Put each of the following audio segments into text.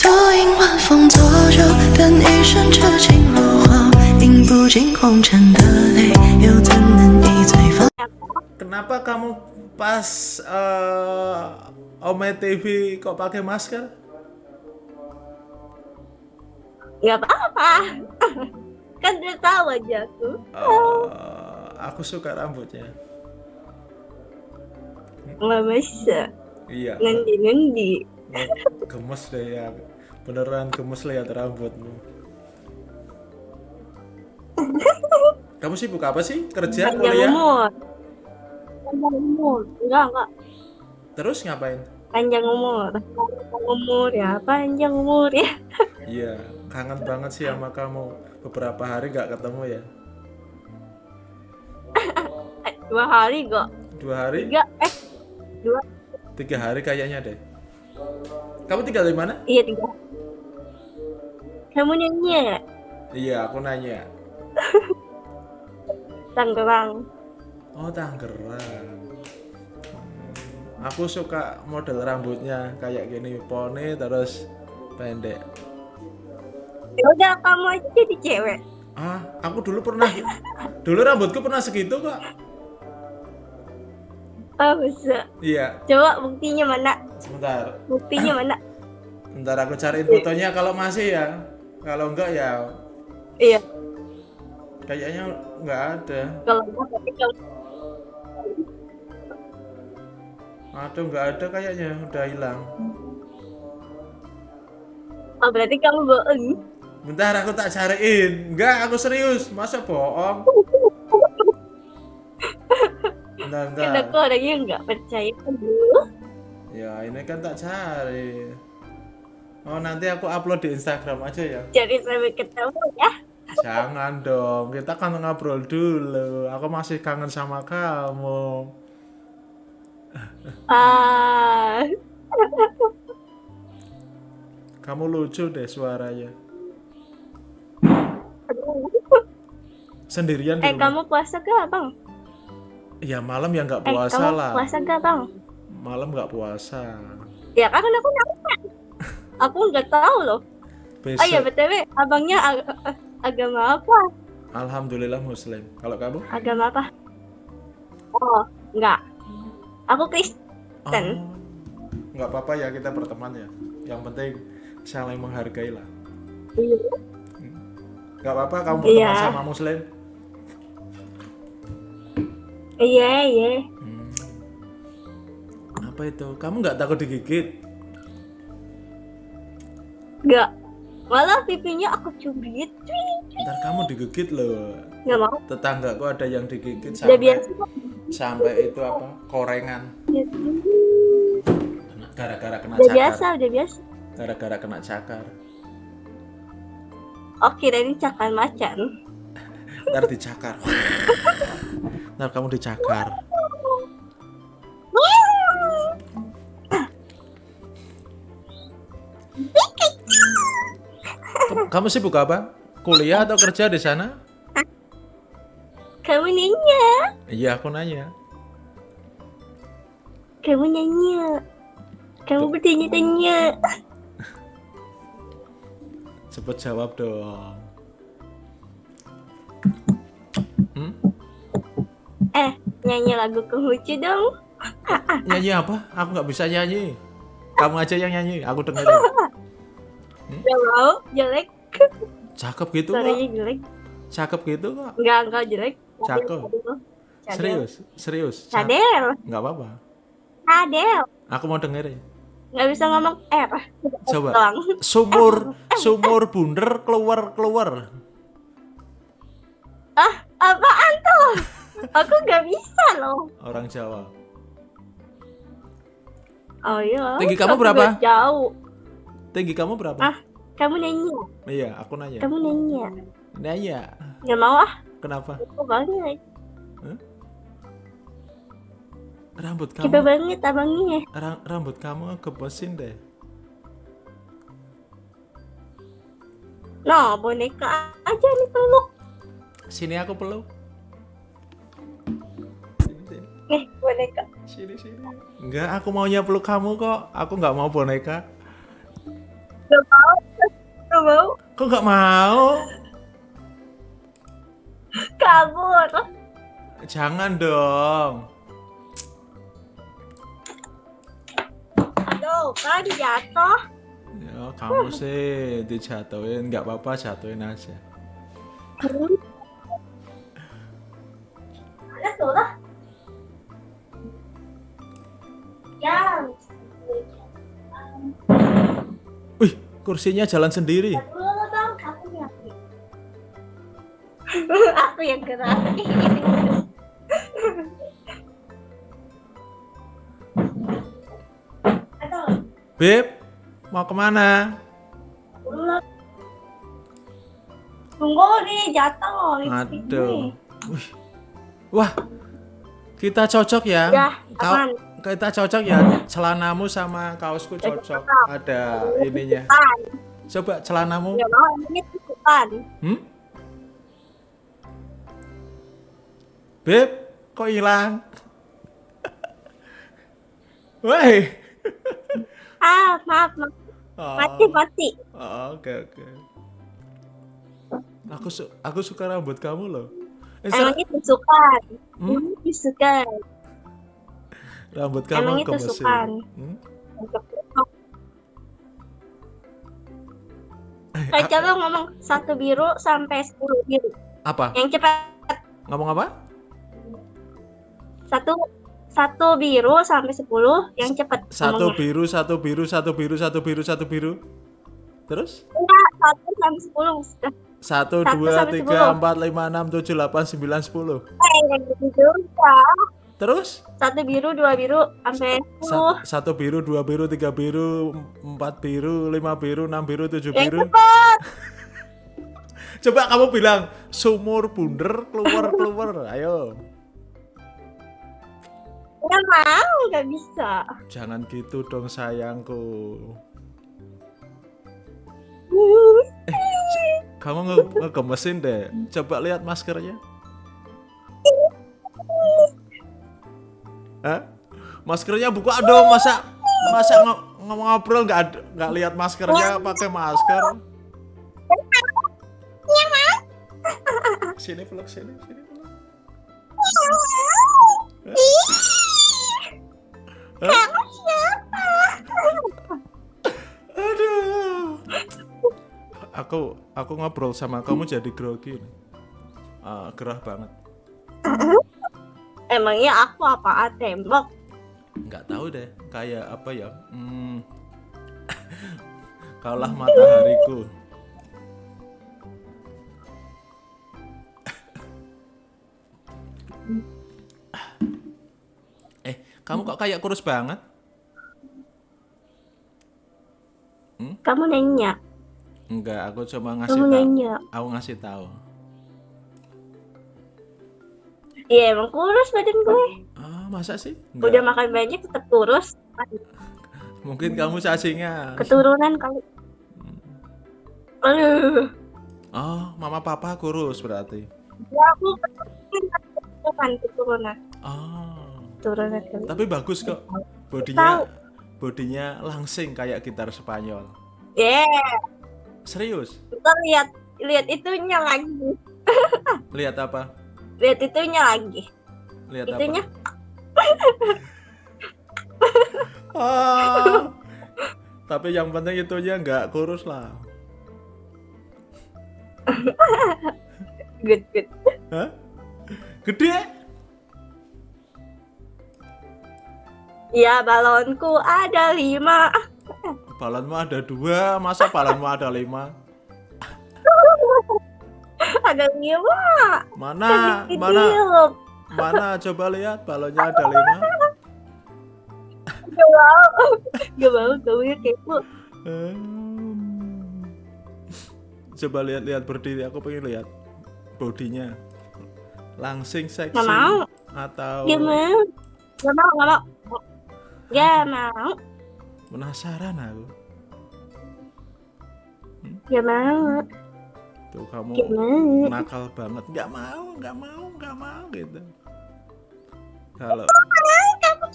独饮晚风作酒，等一生痴情如火，饮不尽红尘的泪，又怎能一醉方？ Kenapa kamu pas eh Ome TV kok pakai masker? Gak apa-apa. kan dia tahu aja aku. Eh, aku suka rambutnya. Nggak bisa. Iya. Ngendi-ngendi. Gemes deh ya. Beneran gemes lihat rambutmu. Kamu sibuk apa sih? Kerja, Panjang kuliah? umur. Panjang umur. Enggak, enggak. Terus ngapain? Panjang umur. Panjang umur ya. Panjang umur ya. Iya, kangen banget sih sama kamu. Beberapa hari nggak ketemu ya. Dua hari kok. Dua hari, Tiga. Eh, dua. tiga hari kayaknya deh. Kamu tinggal di mana? Iya, tiga. Kamu nyanyi ya? Iya, aku nanya. Tangerang. Oh, Tangerang. Aku suka model rambutnya kayak gini, poni terus pendek. Ya udah kamu aja jadi cewek. Ah, aku dulu pernah, dulu rambutku pernah segitu kok. Oh, bisa. Iya, Coba buktinya mana? sebentar. Buktinya mana? Ntar aku cariin fotonya kalau masih ya. Kalau enggak ya Iya. kayaknya nggak ada. Kalau enggak berarti kamu Aduh, nggak ada kayaknya, udah hilang. oh, berarti kamu bohong. Bentar aku tak cariin. Enggak, aku serius. Masa bohong? Bentar, Kan bentar. aku orangnya nggak percaya dulu. Ya, ini kan tak cari. Oh, nanti aku upload di Instagram aja ya. Jadi sampai ketemu ya. Jangan dong, kita kan ngobrol dulu. Aku masih kangen sama kamu. Ah, Kamu lucu deh suaranya. Sendirian di eh rumah. kamu puasa gak bang? Ya malam ya nggak Eh puasa kamu lah. puasa gak bang? Malam nggak puasa. Ya kan aku nanya. Aku nggak tahu loh. Besok. Oh iya btw, abangnya ag- eh, agama apa? Alhamdulillah Muslim. Kalau kamu? Agama apa? Oh, nggak. Aku Kristen. Oh, nggak apa-apa ya kita berteman ya. Yang penting saling menghargai lah. Nggak apa-apa kamu berteman Iya. sama Muslim. Iya iya. Hmm. Apa itu? Kamu nggak takut digigit? Nggak. Malah pipinya aku cubit. Ntar kamu digigit loh. Nggak mau. Tetanggaku ada yang digigit sampai biasa. sampai itu apa? Korengan. Gara-gara kena Udah cakar. biasa, udah biasa. Gara-gara kena cakar. Oh kirain cakar macan. Ntar dicakar. Ntar kamu dicakar. Kamu- Kamu sibuk apa? Kuliah atau kerja di sana? Kamu nanya. Iya, aku nanya. Kamu nanya. Kamu bertanya-tanya. Cepet jawab dong. Hmm? Eh, nyanyi lagu kehucu dong. Nyanyi apa? Aku nggak bisa nyanyi. Kamu aja yang nyanyi, aku dengerin. Mau, jelek. Cakep gitu kok. Jelek. Cakep gitu kok. Enggak, enggak jelek. Cakep. Cadel. Serius, serius. Cadel. Nggak apa-apa. Cadel. Aku mau dengerin. Nggak bisa ngomong R. Coba. Doang. Sumur, sumur bunder keluar keluar. Ah, apaan tuh? Aku nggak bisa loh. Orang Jawa. Oh iya. Tinggi kamu berapa? Jauh. Tinggi kamu berapa? Ah. Kamu nyanyi. Iya, aku nanya. Kamu nanya. Nanya. Nggak mau ah. Kenapa? Aku banget. Rambut Kita kamu, banget abangnya. ra- rambut kamu gebesin deh. Nah, boneka aja nih peluk. Sini aku peluk. Sini, sini. Eh, boneka. Sini, sini. Enggak, aku maunya peluk kamu kok. Aku nggak mau boneka. Gak mau. Gak mau. Kok nggak mau? Kabur. Jangan dong. Aduh, kan jatuh. Ya, kamu sih dijatuhin, nggak apa-apa jatuhin aja. Ya. Wih, kursinya jalan sendiri. Aku yang aku yang gerak. Beb, mau ke mana? Tunggu nih jatuh. Aduh. Wih. Wah, kita cocok ya. Ya, Kau, aman. Kita cocok ya. Celanamu sama kaosku cocok. Ada ininya. Coba celanamu. Ya mau ini tusukan. Hmm? Beb, kok hilang? Woi. Ah, maaf, maaf. Oh, Mati, mati. oh, Oke, oke. Aku su aku suka rambut kamu loh. Eh, Emangnya tusukan. Hmm? Hmm, tusukan. Rambut kamu emangnya gemesin. tusukan. Hmm? Untuk Kayak coba ngomong satu biru sampai sepuluh biru. Apa? Yang cepat Ngomong apa? satu satu biru sampai sepuluh yang cepat. Satu ngomongnya. biru, satu biru, satu biru, satu biru, satu biru. Terus? Enggak, satu sampai sepuluh. Satu, dua, tiga, empat, lima, enam, tujuh, delapan, sembilan, sepuluh. Eh, gitu. Terus? Satu biru, dua biru sampai sepuluh. Sa- Satu biru, dua biru, tiga biru, empat biru, lima biru, enam biru, tujuh biru. Coba kamu bilang sumur bunder keluar keluar. Ayo. Nggak mau, nggak bisa. Jangan gitu dong sayangku. Kamu nge ngegemesin deh. Coba lihat maskernya. Hah? Maskernya buka dong, masa masa ngomong ngobrol nggak nggak lihat maskernya pakai masker. Sini peluk sini sini peluk. Hah? Aduh. Aku aku ngobrol sama kamu jadi grogi. nih. Ah, gerah banget. Emangnya aku apaan tembok? nggak tahu deh kayak apa ya hmm, kaulah matahariku. Eh kamu kok kayak kurus banget? Kamu nanya, enggak aku cuma ngasih tahu aku ngasih tahu Iya emang kurus badan gue. ah masa sih Udah enggak makan banyak tetap kurus. mungkin kamu cacingnya Keturunan kali. Aduh. oh mama papa kurus berarti Ya aku keturunan keturunan oh keturunan kali. Tapi bagus kok. Tahu. Bodinya bodinya langsing kayak gitar Spanyol. Yeah. Serius? Ntar lihat lihat itunya lagi. Lihat apa? Lihat itunya lagi. Lihat Itunya apa? Ah. Tapi yang penting itunya nggak kurus lah. good good. Hah? Gede? Ya balonku ada lima. Balonmu ada dua, masa balonmu ada lima? ada lima. Mana? Kecil. Mana? Mana? Coba lihat balonnya ada lima. Gak mau. Gak mau kamu kepo. Hmm. Coba lihat-lihat berdiri, aku pengen lihat bodinya. Langsing seksi Gak mau. atau Gak mau. Gak mau. Gak mau. Gak mau. penasaran aku. Gak mau. Tuh kamu Gak mau. nakal banget. Nggak mau, nggak mau, nggak mau gitu. Kalau Kamu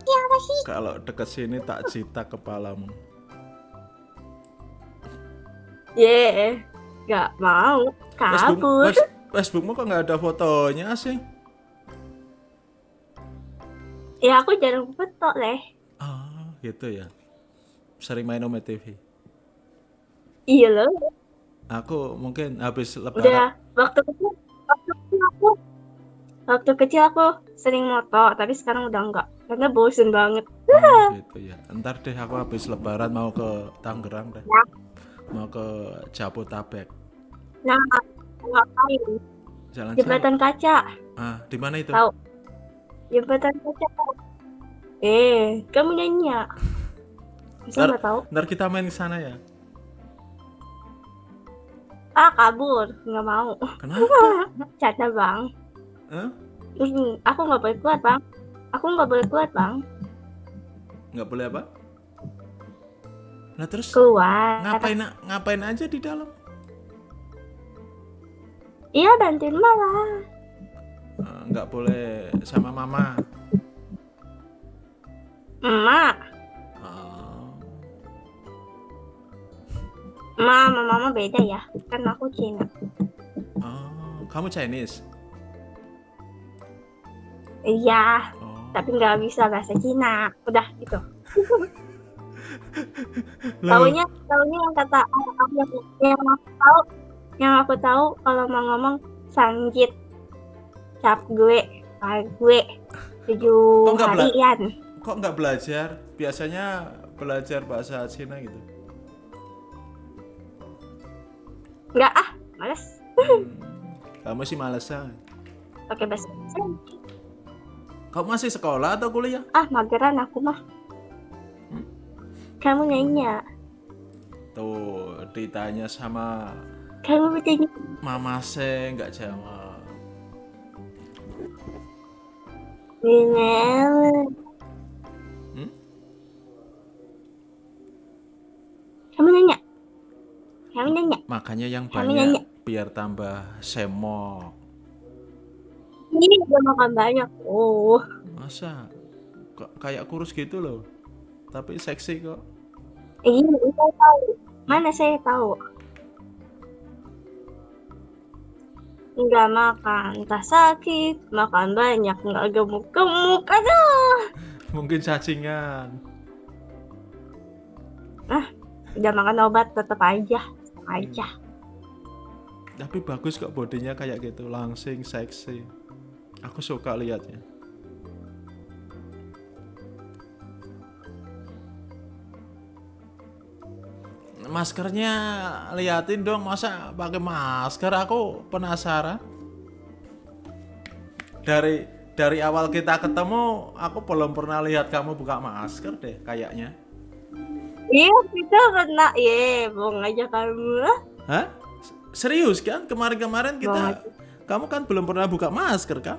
kalau deket sini tak cita kepalamu. Ye, nggak mau kabur. Face- Facebookmu kok nggak ada fotonya sih? Ya aku jarang foto leh. Ah, gitu ya. Sering main Ome TV. Iya loh. Aku mungkin habis Udah lebaran. waktu kecil, waktu kecil aku, waktu kecil aku sering moto, tapi sekarang udah enggak karena bosen banget. Oh, gitu ya. Ntar deh aku habis lebaran mau ke Tangerang deh. Ya. Mau ke Jabotabek. Nah, ngapain? Jalan-jalan. Jembatan kaca, Ah, di mana itu? tahu? Jembatan kaca. Eh, kamu nanya. Masa Ntar- tahu? Ntar kita main ke sana ya. Ah, kabur, nggak mau. Kenapa? Canda bang. Hah? Hmm, aku nggak boleh keluar bang. Aku nggak boleh keluar bang. Nggak boleh apa? Nah terus Keluar. ngapain ngapain aja di dalam? Iya bantuin malah. Eh, nggak boleh sama mama. Emak, emak sama mama beda ya. Kan aku Cina. oh, kamu Chinese? Iya, Oh. tapi nggak bisa bahasa Cina. Udah gitu. Taunya, taunya yang kata aku yang, yang aku tahu, yang aku tahu kalau mau ngomong sanjit, cap gue, gue, tujuh harian. kok nggak belajar? Biasanya belajar bahasa Cina gitu. Nggak ah, males Hmm, kamu sih malesan. pakai bahasa Indonesia. Kamu masih sekolah atau kuliah? Ah, mageran aku mah. Hmm? Kamu nanya, Tuh, ditanya sama kamu bertanya, mama se nggak jawab. Minel. Makanya yang banyak nanya. biar tambah semok. Ini udah makan banyak. Oh, Masa? Kok kayak kurus gitu loh. Tapi seksi kok. ini saya tahu. Mana saya tahu? Nggak makan, entah sakit, makan banyak, nggak gemuk-gemuk. Aduh, Mungkin cacingan. udah makan obat tetap aja, aja. Tapi bagus kok bodinya kayak gitu, langsing, seksi. Aku suka liatnya. Maskernya liatin dong, masa pakai masker? Aku penasaran. Dari dari awal kita ketemu, aku belum pernah lihat kamu buka masker deh, kayaknya. Iya, kita kena, ye, bohong aja kamu. Hah? Serius kan? Kemarin-kemarin kita, kamu kan belum pernah buka masker kan?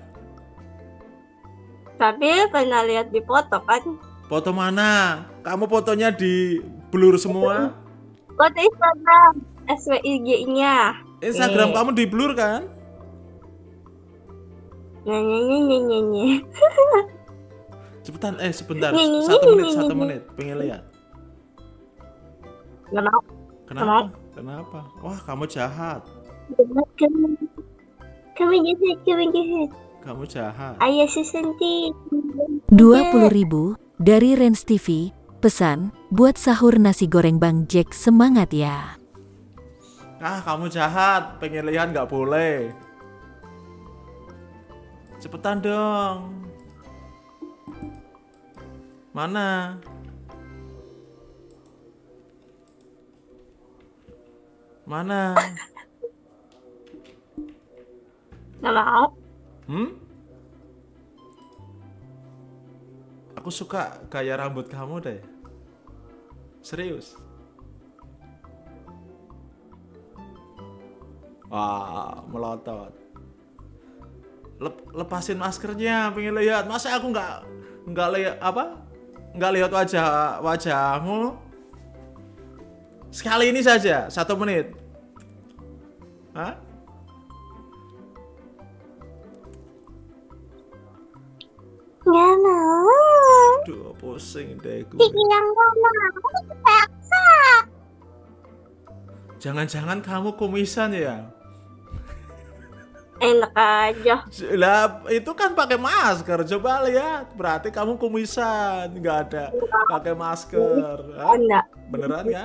Tapi pernah lihat di foto kan? Foto mana? Kamu fotonya di blur semua. Foto Instagram, SWIG-nya. Instagram Eh. kamu di blur kan? Nyanyi, nyanyi, nyanyi. Cepetan, eh sebentar, satu menit, satu menit, pengen lihat. Mau. Kenapa? Kenapa? Wah, kamu jahat. Kamu, kamu jahat, kamu jahat. Kamu jahat. Ayah sesentik. 20.000 dari Rens TV. Pesan, buat sahur nasi goreng Bang Jack semangat ya. Ah, kamu jahat. Pengen lihat nggak boleh. Cepetan dong. Mana? Mana? Nggak mau. Hmm? Aku suka gaya rambut kamu deh. Serius. Wah, melotot. Lep- lepasin maskernya, pengen lihat. Masa aku nggak nggak lihat apa? Nggak lihat wajah wajahmu? Sekali ini saja, satu menit. Hah? Nggak mau. Aduh, pusing deh gue. Yang mau. Jangan-jangan kamu kumisan ya? Enak aja. Lah itu kan pakai masker. Coba lihat. Berarti kamu kumisan, nggak ada pakai masker. Hah? Enggak. Beneran ya?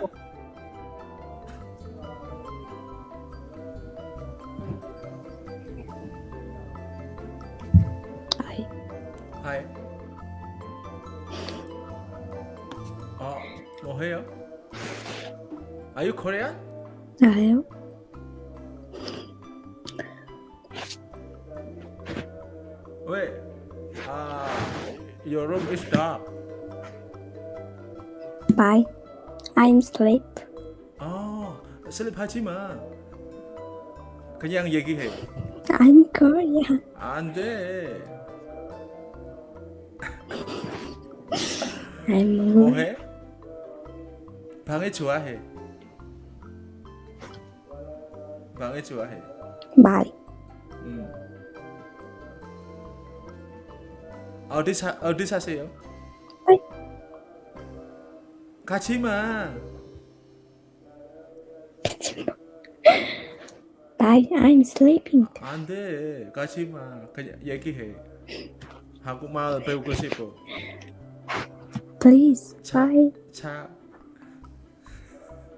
Hai. Oh, 뭐해요? Are you Korean? Ayo. Wait. Ah, your room is dark. Bye. I'm sleep. 아, 슬립하지 마. 그냥 얘기해. I'm Korean. 안 돼. I'm 뭐해? 방에 좋아해. 방에 좋아해. Bye. 음. 어디 사 어디 사세요? 어이. 가지 마. Bye. I'm sleeping. 안 돼. 가지 마. 그냥 얘기해. Aku mau lebih ke sipo. Please, cha, bye. Cha.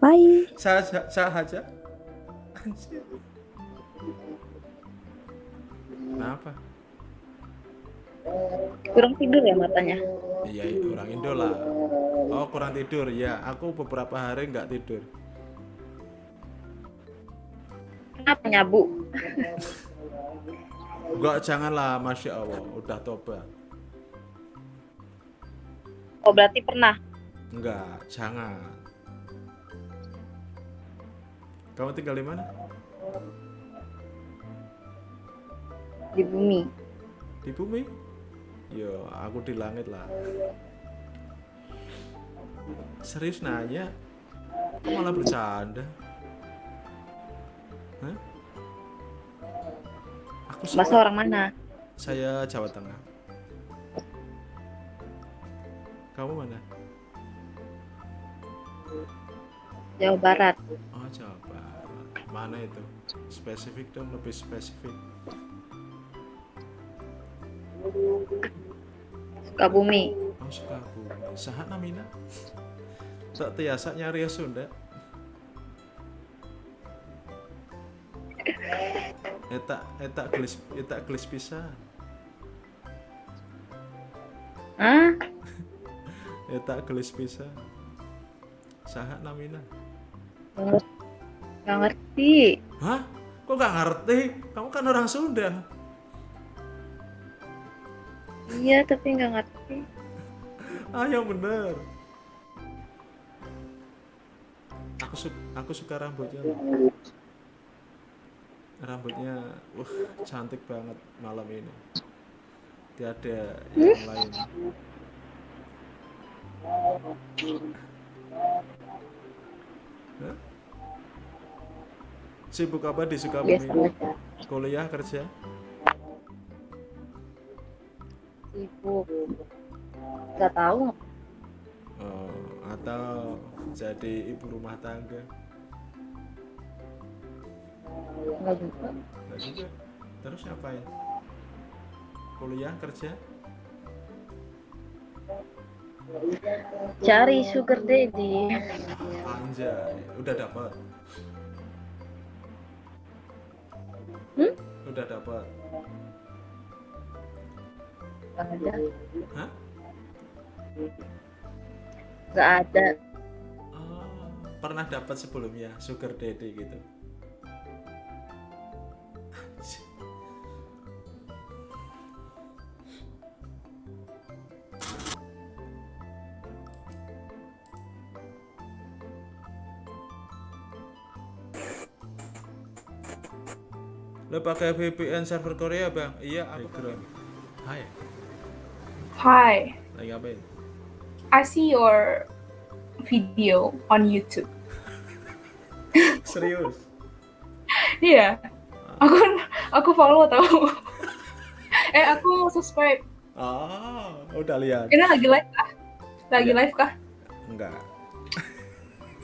Bye. Cha cha cha aja. Kenapa? Kurang tidur ya matanya? Iya, iya, kurang tidur lah. Oh, kurang tidur. Ya, aku beberapa hari nggak tidur. Kenapa nyabu? Enggak, janganlah, masya Allah, udah tobat. oh berarti pernah Enggak, jangan. Kamu tinggal di mana? di bumi Di bumi? Yo, aku di langit lah. Serius nanya? Kok malah bercanda? Hah? Aku masa sekolah- orang mana Saya Jawa Tengah. Kamu mana? Jawa Barat Oh, Jawa Barat. Mana itu? Spesifik dong, lebih spesifik. Sukabumi Oh, Sukabumi. Sahat namina? Tak tiasa nyari ya Sunda. Eta eta gelis eta gelis pisan. Hah? Eta gelis pisan. Sahat namina? Nggak ngerti. Nggak Hah? Kok gak ngerti? Kamu kan orang Sunda. iya tapi nggak ngerti Ah, yang bener. Aku suka aku suka rambutnya. Rambutnya, wah cantik banget malam ini. Tiada yang lain. Hah? Sibuk apa di Sukabumi? Kuliah kerja? sibuk nggak tahu Oh, atau jadi ibu rumah tangga? Nggak juga Enggak juga. Terus ngapain? Kuliah kerja? cari sugar daddy Anjay, udah dapat. Hmm? Udah dapat. nggak ada Hah? nggak ada Oh, pernah dapat sebelumnya sugar daddy gitu. Lo pakai VPN server Korea bang? Iya, background. Hai, Hi, lagi ngapain? I see your video on YouTube. Serius? Iya, aku aku follow tau. eh aku subscribe. Ah, udah lihat? Ini lagi live kah? Lagi Iya. live kah? Enggak,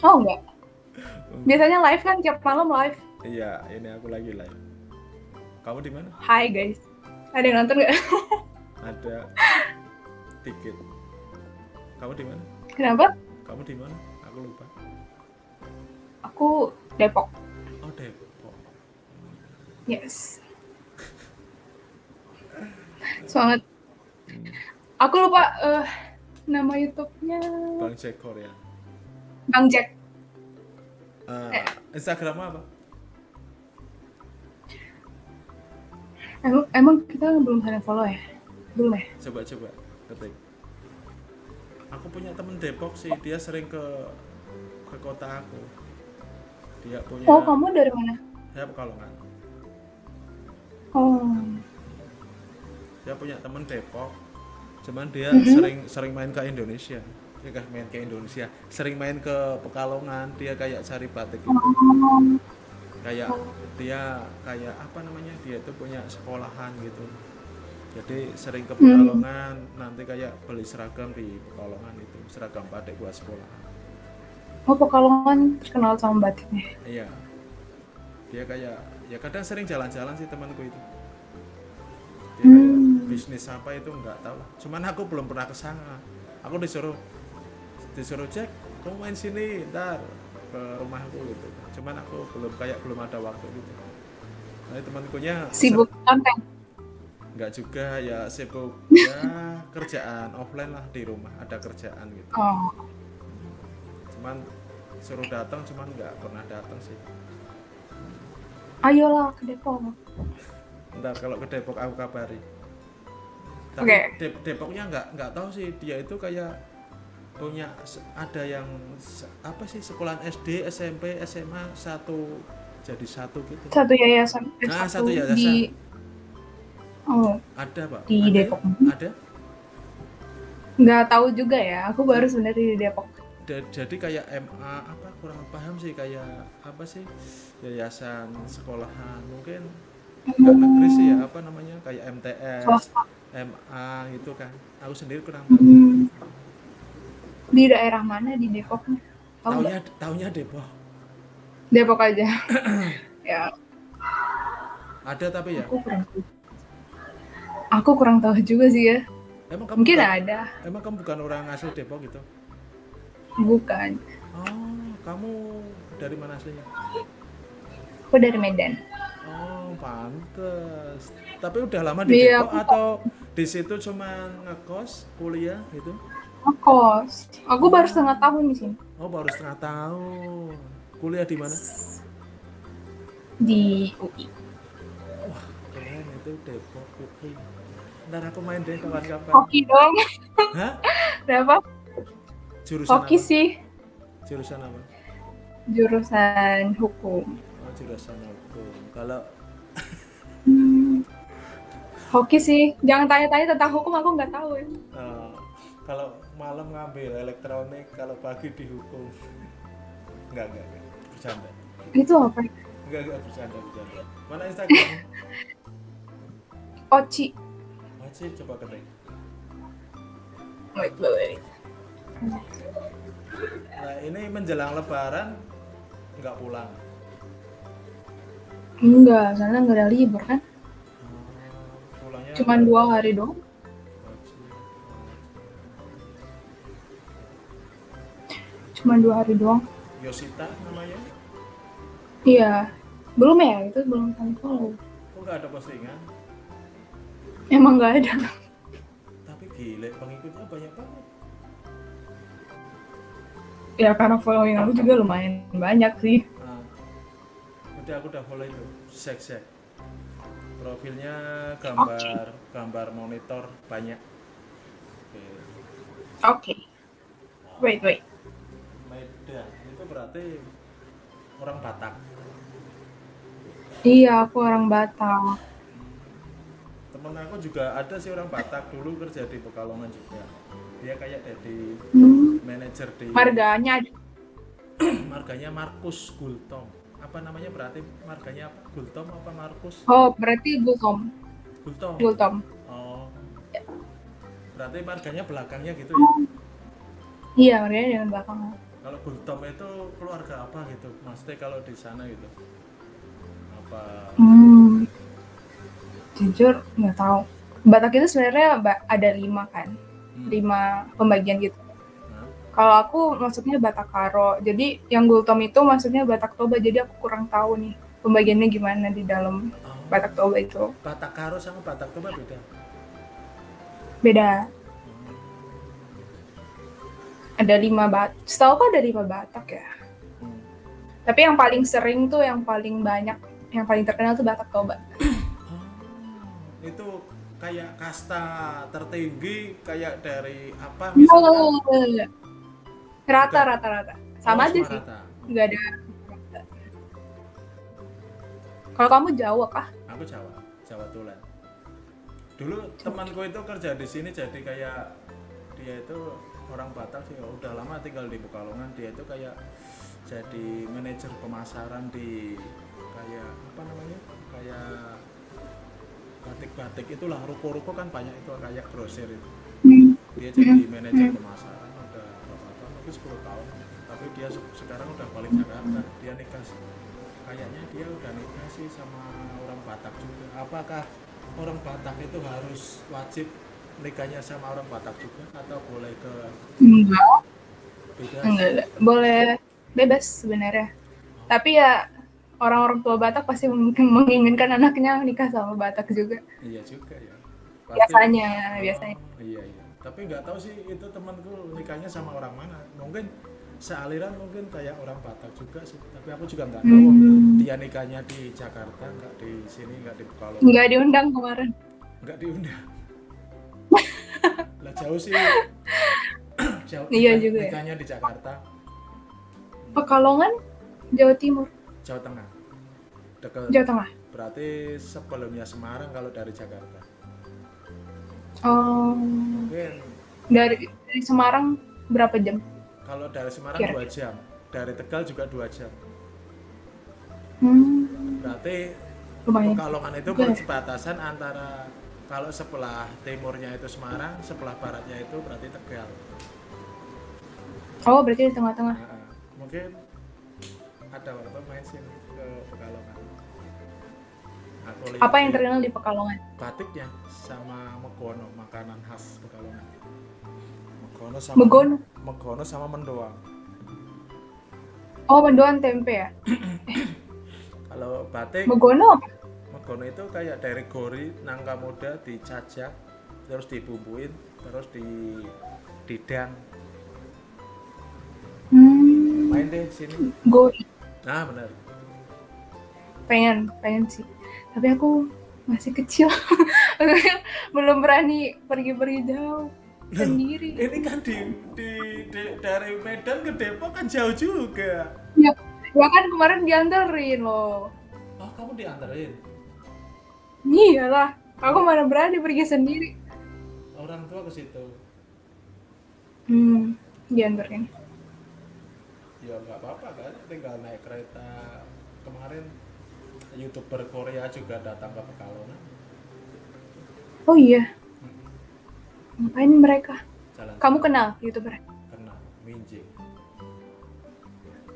Oh enggak. Biasanya live kan tiap malam live. Iya, ini aku lagi live. Kamu di mana? Hai guys. Ada yang nonton nggak? Ada tiket. Kamu di mana? Kenapa? Kamu di mana? Aku lupa. Aku Depok. Oh, Depok. Yes. Semangat. Aku lupa eh, nama YouTube-nya Bang Jack Korea. Bang Jack. Eh, Instagrammu apa? Emang, emang kita belum ada follow ya? Belum ya? Coba coba ketik. Aku punya temen Depok sih, dia sering ke ke kota aku. Dia punya Oh, kamu dari mana? Saya Pekalongan. Oh. Dia punya temen Depok. Cuman dia Mhm. sering sering main ke Indonesia. Dia nggak main ke Indonesia, sering main ke Pekalongan. Dia kayak cari batik gitu. Kayak dia kayak apa namanya? Dia itu punya sekolahan gitu. Jadi sering ke Pekalongan, nanti kayak beli seragam di Pekalongan itu, seragam batik buat sekolahan. Oh, Pekalongan terkenal sama batiknya. Iya. Dia kayak ya kadang sering jalan-jalan sih temanku itu. Dia kayak Hmm. bisnis apa itu nggak tahu. Cuman aku belum pernah ke sana. Aku disuruh disuruh cek, kamu main sini, ntar ke rumahku gitu. Cuman aku belum kayak belum ada waktu gitu. Nah, temankunya Sibuk konten. nggak juga ya sibuk ya kerjaan offline lah di rumah ada kerjaan gitu. Oh. Cuman suruh datang cuman nggak pernah datang sih. Ayolah ke Depok. Ntar kalau ke Depok aku kabari. Tapi Oke. Dep- Depoknya nggak nggak tahu sih dia itu kayak punya ada yang apa sih sekolahan SD, SMP, SMA satu jadi satu gitu. Satu yayasan. eh, Nah, satu yayasan. Di... Oh, Ada pak? Di ada? Depok. Ada. nggak tahu juga ya. Aku baru sebenarnya di Depok. Jadi kayak MA apa kurang paham sih kayak apa sih yayasan sekolahan mungkin nggak negeri sih ya apa namanya kayak MTS, Swasta. MA gitu kan. Aku sendiri kurang tahu. Hmm. Di daerah mana di Depok? Tahu? Taunya taunya Depok. Depok aja. ya, Ada tapi ya. aku kurang tahu. Aku kurang tahu juga sih ya. Emang kamu Mungkin bukan, ada, emang kamu bukan orang asli Depok gitu? bukan. Oh, kamu dari mana aslinya? Aku dari Medan. Oh, pantes. Tapi udah lama di Iya, Depok atau di situ cuma ngekos, kuliah gitu? Kos. Aku baru setengah tahun di sini. Oh, baru setengah tahun. Kuliah di mana? Di UI. Keren itu Depok UI. Ntar aku main deh kapan-kapan. Hoki dong. Hah? Kenapa? Jurusan Hoki apa? sih. Jurusan apa? Jurusan hukum. Oh, jurusan hukum. Kalau Hmm. Hoki sih. Jangan tanya-tanya tentang hukum, aku nggak tahu ya. eh, kalau malam ngambil elektronik, kalau pagi dihukum. Enggak, enggak, enggak. Bercanda. Itu apa? Enggak, enggak bercanda, bercanda. Mana Instagram? Oci. Masih coba ketik. Wait, wait, wait. Nah, ini menjelang lebaran enggak pulang. Enggak, karena nggak ada libur kan. Oh, pulangnya Cuman dua hari doang. Cuman dua hari doang. Yosita namanya. Iya. Belum ya, itu belum kami follow. Kok enggak ada postingan? Emang nggak ada. Tapi gile, pengikutnya banyak banget. Ya karena following aku juga lumayan banyak sih. Nah, udah aku udah follow itu, sek sek. Profilnya gambar gambar monitor banyak. Oke. Oke. Wait, wait. Itu berarti orang Batak. Iya, aku orang Batak. Temen aku juga ada sih orang Batak dulu kerja di Pekalongan juga. Dia kayak jadi Hmm. manajer di Harganya ada. marganya Markus Gultom. Apa namanya berarti marganya apa? Gultom apa Markus? Oh, berarti Gultom. Gultom. Gultom. Oh. Berarti marganya belakangnya gitu ya. Iya, harganya dengan belakangan. Kalau Gultom itu keluarga apa gitu maksudnya kalau di sana gitu apa Hmm. Jujur nggak tahu. Batak itu sebenarnya ada lima kan, hmm, lima pembagian gitu. Kalau aku maksudnya Batak Karo. Jadi yang Gultom itu maksudnya Batak Toba. Jadi aku kurang tahu nih pembagiannya gimana di dalam oh, Batak Toba itu. Batak Karo sama Batak Toba beda Beda. Ada lima bat. Setahu aku ada lima Batak ya. Hmm. Tapi yang paling sering tuh yang paling banyak, yang paling terkenal tuh Batak Toba. Oh, itu kayak kasta tertinggi kayak dari apa misalnya Rata rata rata. Sama Oh, aja sih. rata. Nggak ada. Kalau kamu Jawa kah? aku Jawa Jawa Tulen dulu temanku itu kerja di sini jadi kayak dia itu orang Batak sih udah lama tinggal di Pekalongan. Dia itu kayak jadi manajer pemasaran di kayak apa namanya kayak batik-batik itulah. Ruko-ruko kan banyak itu kayak grosir itu. Dia jadi manajer pemasaran udah berapa mungkin 10 tahun. Tapi dia se- sekarang udah balik Jakarta. Dia nikah sih. kayaknya dia udah nikah sih sama orang Batak juga. Apakah orang Batak itu harus wajib nikahnya sama orang Batak juga atau boleh ke Enggak. beda Enggak, boleh bebas sebenarnya. Tapi ya orang-orang tua Batak pasti mungkin menginginkan anaknya nikah sama Batak juga. iya juga ya Pasti- Biasanya, biasanya. Oh, iya iya tapi nggak tahu sih itu temanku nikahnya sama orang mana mungkin sealiran mungkin kayak orang Batak juga sih tapi aku juga nggak tahu Hmm. dia nikahnya di Jakarta nggak di sini nggak di Pekalongan Enggak diundang kemarin. nggak diundang lah jauh sih. Jauh. Iya nikah- juga ya. nikahnya di Jakarta. Pekalongan, Jawa Timur, Jawa Tengah. Dekat. Jawa Tengah. berarti sebelumnya Semarang kalau dari Jakarta. Oh, mungkin dari, dari Semarang berapa jam? kalau dari Semarang dua jam. Dari Tegal juga dua jam. Hmm, berarti lumayan. Pekalongan itu ya? perbatasan antara kalau sebelah timurnya itu Semarang, sebelah baratnya itu berarti Tegal. Oh, berarti di tengah-tengah. Nah, mungkin ada apa main sini ke Pekalongan. Aku lihat Apa yang terkenal di Pekalongan? batiknya sama megono, makanan khas Pekalongan. Megono sama Megono? Megono sama mendoan. Oh, mendoan tempe ya? Kalau batik Megono apa? Megono itu kayak dari gori nangka muda dicacak terus dibumbuin terus di didang Hmm, main deh sini. Gue nah benar pengen, pengen sih. Tapi aku masih kecil. Belum berani pergi-pergi jauh. Sendiri. ini kan di, di, di- dari Medan ke Depok kan jauh juga. Ya, ya kan kemarin dianterin loh. oh kamu diantarin Iyalah, aku mana berani pergi sendiri. orang tua ke situ Hmm, dianterin. ya nggak apa-apa kan tinggal naik kereta kemarin youtuber Korea juga datang ke Pekalongan Oh iya. Ngapain mereka? jalan Kamu kenal youtuber? kenal Minjing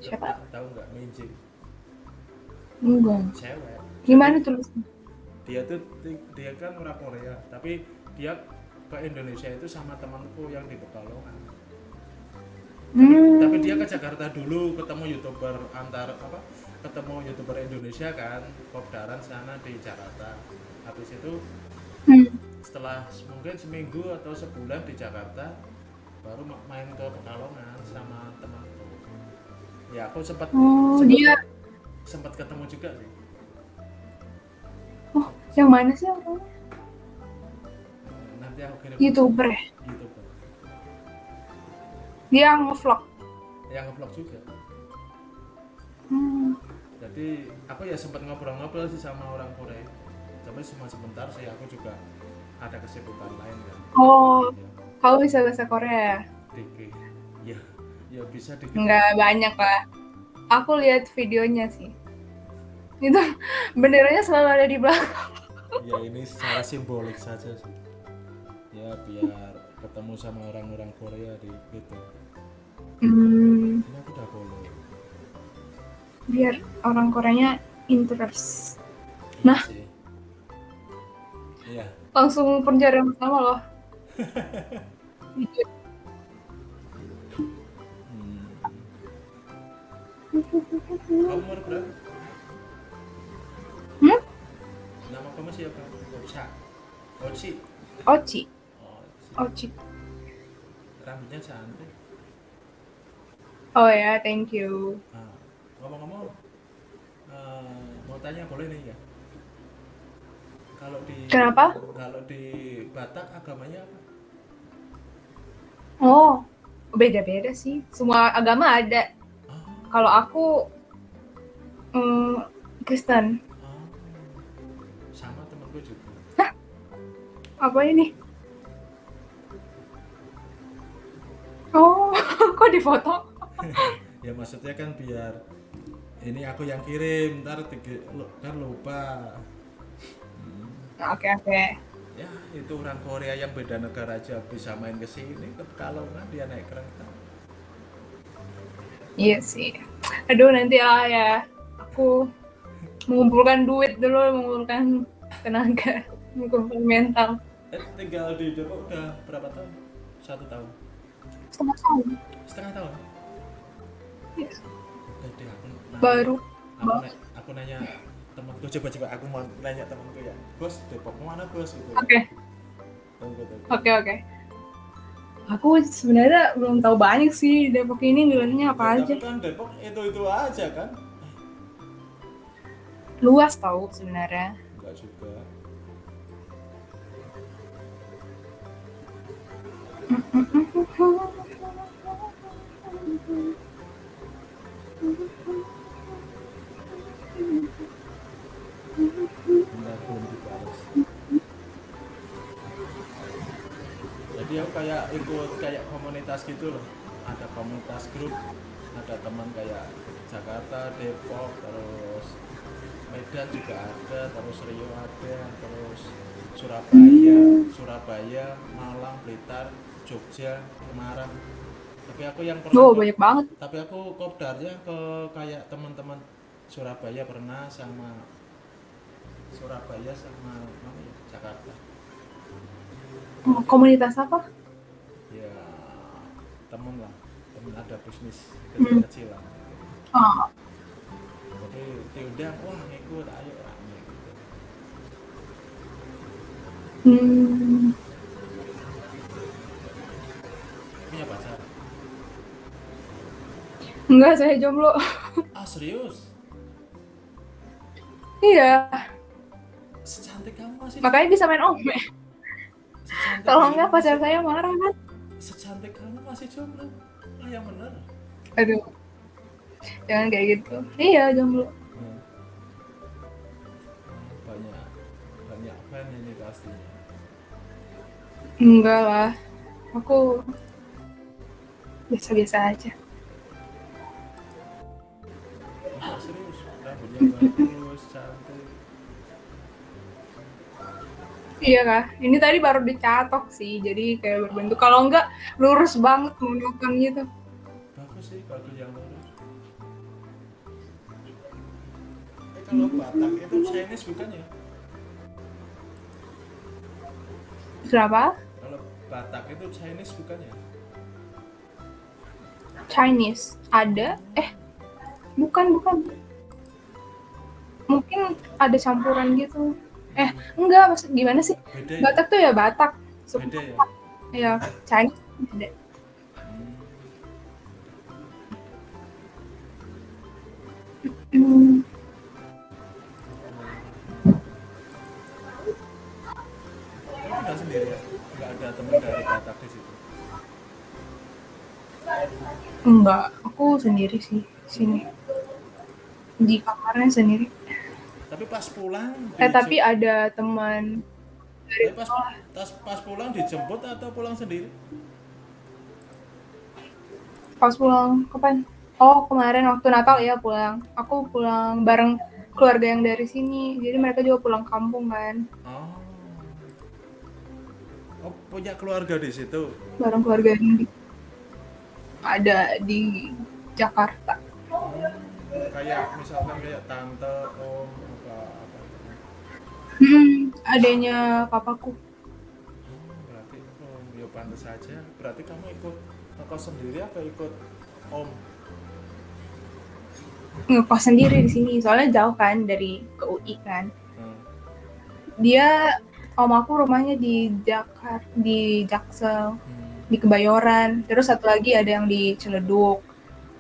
Siapa? tahu nggak Minjing Enggak. cewek Gimana tulisnya? Dia tuh dia kan orang Korea tapi dia ke Indonesia itu sama temanku yang di Pekalongan Hmm. tapi dia ke Jakarta dulu ketemu youtuber antar apa ketemu youtuber Indonesia kan Kopdaran sana di Jakarta habis itu Hmm. setelah mungkin seminggu atau sebulan di Jakarta baru ma- main ke Pekalongan sama temanku ya aku sempat Oh, sempat, dia sempat ketemu juga sih yang mana sih orangnya? nanti aku kirim Youtuber ya? youtuber Dia ngevlog. yang nge-vlog juga Hmm. jadi aku ya sempat ngobrol-ngobrol sih sama orang Korea tapi cuma sebentar sih aku juga ada kesibukan lain kan Oh, ya, kamu bisa bahasa Korea ya? dikit ya ya bisa dikit Enggak banyak lah. Aku lihat videonya sih. Itu benderanya selalu ada di belakang. Ya ini secara simbolik saja sih ya biar ketemu sama orang-orang Korea di gitu Hmm. ini aku udah follow biar orang Koreanya interest. Iya Nah. sih. iya Langsung pencarian pertama loh. hmm. kamu umur berapa Hmm? Nama kamu siapa Ocha Ochi Ochi Oci. rambutnya cantik Oh ya, thank you. Nah, ngomong-ngomong, eh, mau tanya boleh nih ya? Kalau di Kenapa? Kalau di Batak agamanya apa? Oh, beda-beda sih. Semua agama ada. Oh, Kalau aku mm, Kristen. Apa ini? Oh, kok di foto? ya maksudnya kan biar ini aku yang kirim, ntar lu- kan lupa. Hmm. Oke, oke. Ya itu orang Korea yang beda negara aja bisa main ke sini ke Pekalongan dia naik kereta. Iya sih. Aduh, nanti lah ya. Aku mengumpulkan duit dulu, mengumpulkan tenaga, mengumpulkan mental. Eh, tinggal di Depok udah berapa tahun? Satu tahun. Setengah tahun. Setengah tahun. Yes. Aku nanya, Baru. aku, na- aku nanya temanku coba coba aku mau nanya temanku ya bos Depok mana bos gitu Oke, oke, oke. Aku sebenarnya belum tahu banyak sih Depok ini nilainya apa Ya, aja. kan Depok itu itu aja kan Luas tahu sebenarnya. enggak juga jadi aku kayak ikut kayak komunitas gitu loh. Ada komunitas grup ada teman kayak Jakarta Depok terus Medan juga ada terus Rio ada terus Surabaya Surabaya Malang Blitar Jogja Semarang. Tapi aku yang pernah Oh, banyak banget. tapi aku kopdarnya ke kayak teman-teman Surabaya pernah sama Surabaya sama mana ya? Jakarta. Komunitas apa? ya temen lah. Temen ada bisnis Hmm. kecil-kecilan Oh, jadi diundang wah ngikut ayo rame gitu. Hmm, punya pacar enggak saya jomblo. ah serius iya, secantik kamu masih makanya bisa main ome. Kalau enggak pacar saya marah kan? secantik kamu masih jomblo ah yang bener Aduh, jangan kayak gitu. Iya jomblo. Hmm. Banyak banyak fan ini pastinya Enggak lah, aku biasa-biasa aja. Serius rambutnya bagus cantik Iya kah? Ini tadi baru dicatok sih, jadi kayak berbentuk. Kalau enggak lurus banget monoton gitu. bagus sih bagus yang lurus eh kalau Batak itu Chinese bukan ya Kenapa? kalau Batak itu Chinese bukan ya Chinese ada? Eh, bukan bukan. Mungkin ada campuran gitu. Eh, enggak maksud gimana sih? beda ya Batak tuh ya Batak. beda ya Ya, Chinese. Hmm. Hmm, Kamu sendiri ya nggak ada teman dari Batak di situ enggak, aku sendiri sih sini. Di kamarnya sendiri. tapi pas pulang Eh, tapi ada teman tapi pas, pas pas pulang dijemput atau pulang sendiri pas pulang kapan? Oh, kemarin waktu Natal ya pulang. Aku pulang bareng keluarga yang dari sini. Jadi mereka juga pulang kampung kan. oh oh punya keluarga di situ Bareng keluarga yang di- ada di Jakarta. Kayak misalkan kayak tante om apa apa Hmm, adanya papaku. Hmm, berarti oh ya pantas saja berarti kamu ikut ngekos sendiri atau ikut om Ngekos sendiri di sini, soalnya jauh kan dari ke UI kan. Hmm. Dia om aku rumahnya di Jakarta, di Jaksel, Hmm. di Kebayoran. Terus satu lagi ada yang di Ciledug.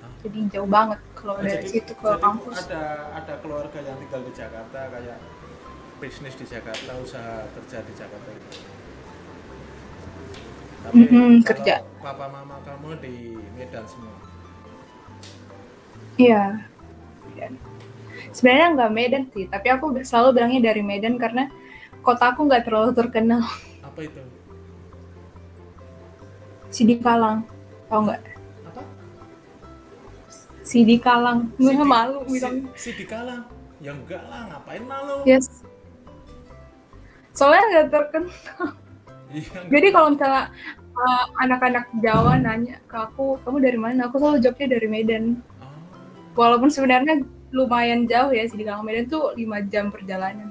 Ah. Jadi jauh banget kalau Oh, dari jadi- situ ke jadi kampus. ada ada keluarga yang tinggal di Jakarta kayak bisnis di Jakarta usaha kerja di Jakarta gitu. tapi Mm-mm, kalau kerja. papa mama kamu di Medan semua Iya. Sebenarnya nggak Medan sih, tapi aku selalu bilangnya dari Medan karena kota aku nggak terlalu terkenal. apa itu Sidikalang, tau nggak? Apa Sidikalang, gue Sidi- malu si, bilang. si dikalang ya enggak lah ngapain malu Yes. Soalnya nggak terkenal. Iya, Jadi kalau misalnya uh, anak-anak Jawa nanya ke aku, kamu dari mana? Aku selalu jawabnya dari Medan. oh, Walaupun sebenarnya lumayan jauh ya Sidikalang Medan tuh 5 jam perjalanan.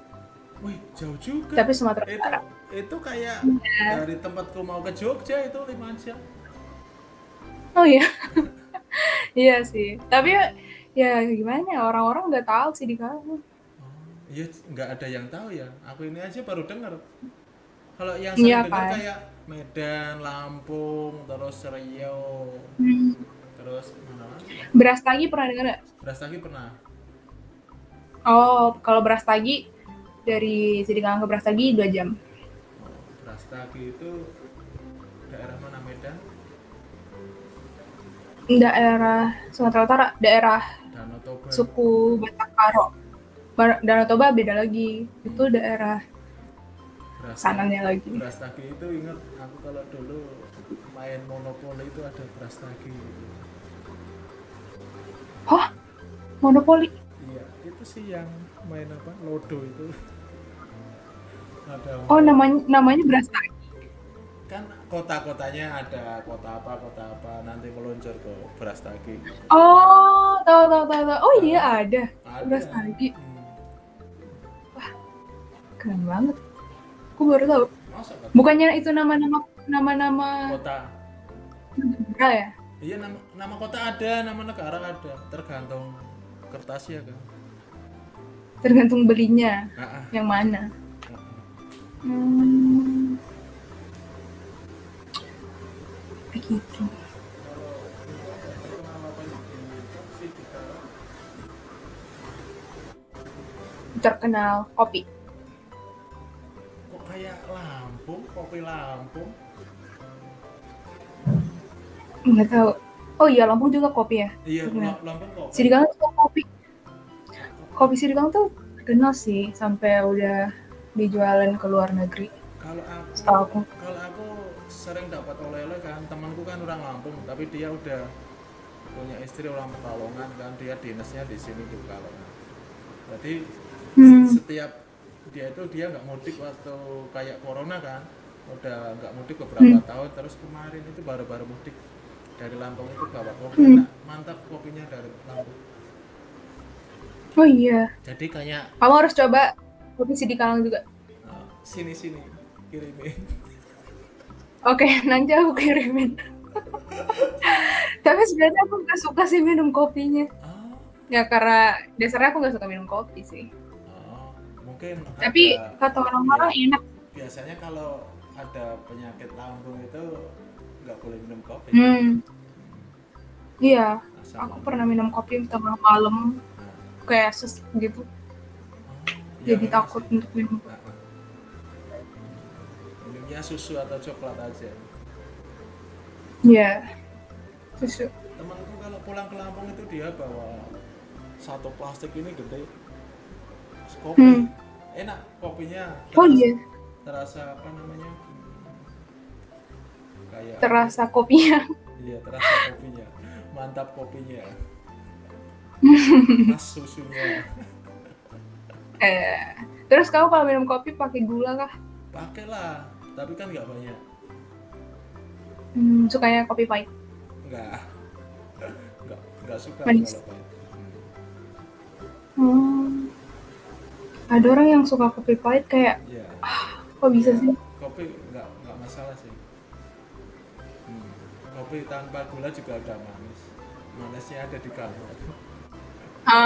wih jauh juga Tapi Sumatera itu Utara. itu kayak Iya. dari tempatku mau ke Jogja itu lima jam Oh iya. iya sih. Tapi ya, ya gimana ya orang-orang nggak tahu Sidikalang. Oh, iya nggak ada yang tahu ya. Aku ini aja baru dengar. Kalau yang sering dengar kan? kayak Medan, Lampung, terus Riau, Hmm. terus mana? Beras tagi pernah dengar nggak? Beras lagi pernah. Oh, kalau beras tagi dari Sidikalang ke beras tagi 2 jam. Oh, Beras Tagi itu Daerah Sumatera Utara, daerah suku Batak Karo. Bar- Danau Toba beda lagi. Itu daerah sananya lagi. Beras Tagi itu ingat aku kalau dulu main monopoli itu ada beras tagi. Hah? Monopoli? Iya, itu sih yang main apa? Lodo itu. Ada Oh, namanya namanya beras tagi. Kan kota-kotanya ada kota apa kota apa nanti meluncur ke beras tagi Oh, tahu tahu tahu. tahu. Oh iya ada. ada Beras tagi. Hmm. Keren banget. Aku baru tahu. masa Bukannya itu nama-nama nama-nama kota negara ya? iya nama nama kota ada nama negara ada tergantung kertasnya kan Tergantung belinya Ah, ah, yang mana. ah, ah. Hmm. Begitu. terkenal kopi. kok kayak Lampung kopi Lampung Nggak tahu. Oh iya, Lampung juga kopi ya. iya Terkenal. La- Lampung kopi Sidikalang tuh kopi. Kopi Sidikalang tuh terkenal sih sampai udah dijualin ke luar negeri. kalau aku aku. kalau aku sering dapat oleh-oleh kan temanku kan orang Lampung tapi dia udah punya istri orang Pekalongan kan dia dinasnya di sini di Pekalongan jadi Hmm. setiap dia itu dia nggak mudik waktu kayak corona kan udah nggak mudik beberapa Hmm. tahun terus kemarin itu baru-baru mudik dari Lampung itu bawa kopi Hmm. Enak, mantap kopinya dari Lampung Oh iya. jadi kayak Kamu harus coba kopi Sidikalang juga. uh, sini sini kirimin Oke, nanti aku kirimin. Tapi sebenarnya aku nggak suka sih minum kopinya. oh, Ya karena dasarnya aku nggak suka minum kopi sih. oh, mungkin Tapi ada- kata orang-orang enak. biasanya kalau ada penyakit lambung itu nggak boleh minum kopi Hmm. Iya, aku lambung. pernah minum kopi tengah malam Nah, kayak ses gitu. oh, iya Jadi memang takut sih. untuk minum. Nah, minumnya susu atau coklat aja Iya. Susu. temanku kalau pulang ke Lampung itu dia bawa satu plastik ini gede kopi Hmm. enak kopinya Oh terasa- iya, terasa apa namanya kayak terasa kopinya. iya terasa kopinya mantap kopinya pas susunya Eh, terus kamu kalau minum kopi pakai gula kah? pakailah tapi kan nggak banyak Hmm, sukanya kopi pahit. nggak nggak nggak suka Manis. kalau pahit Hmm. Ada orang yang suka kopi pahit kayak Iya. kok bisa sih? kopi nggak nggak masalah sih Hmm. kopi tanpa gula juga ada manis manisnya ada di kalor Ah,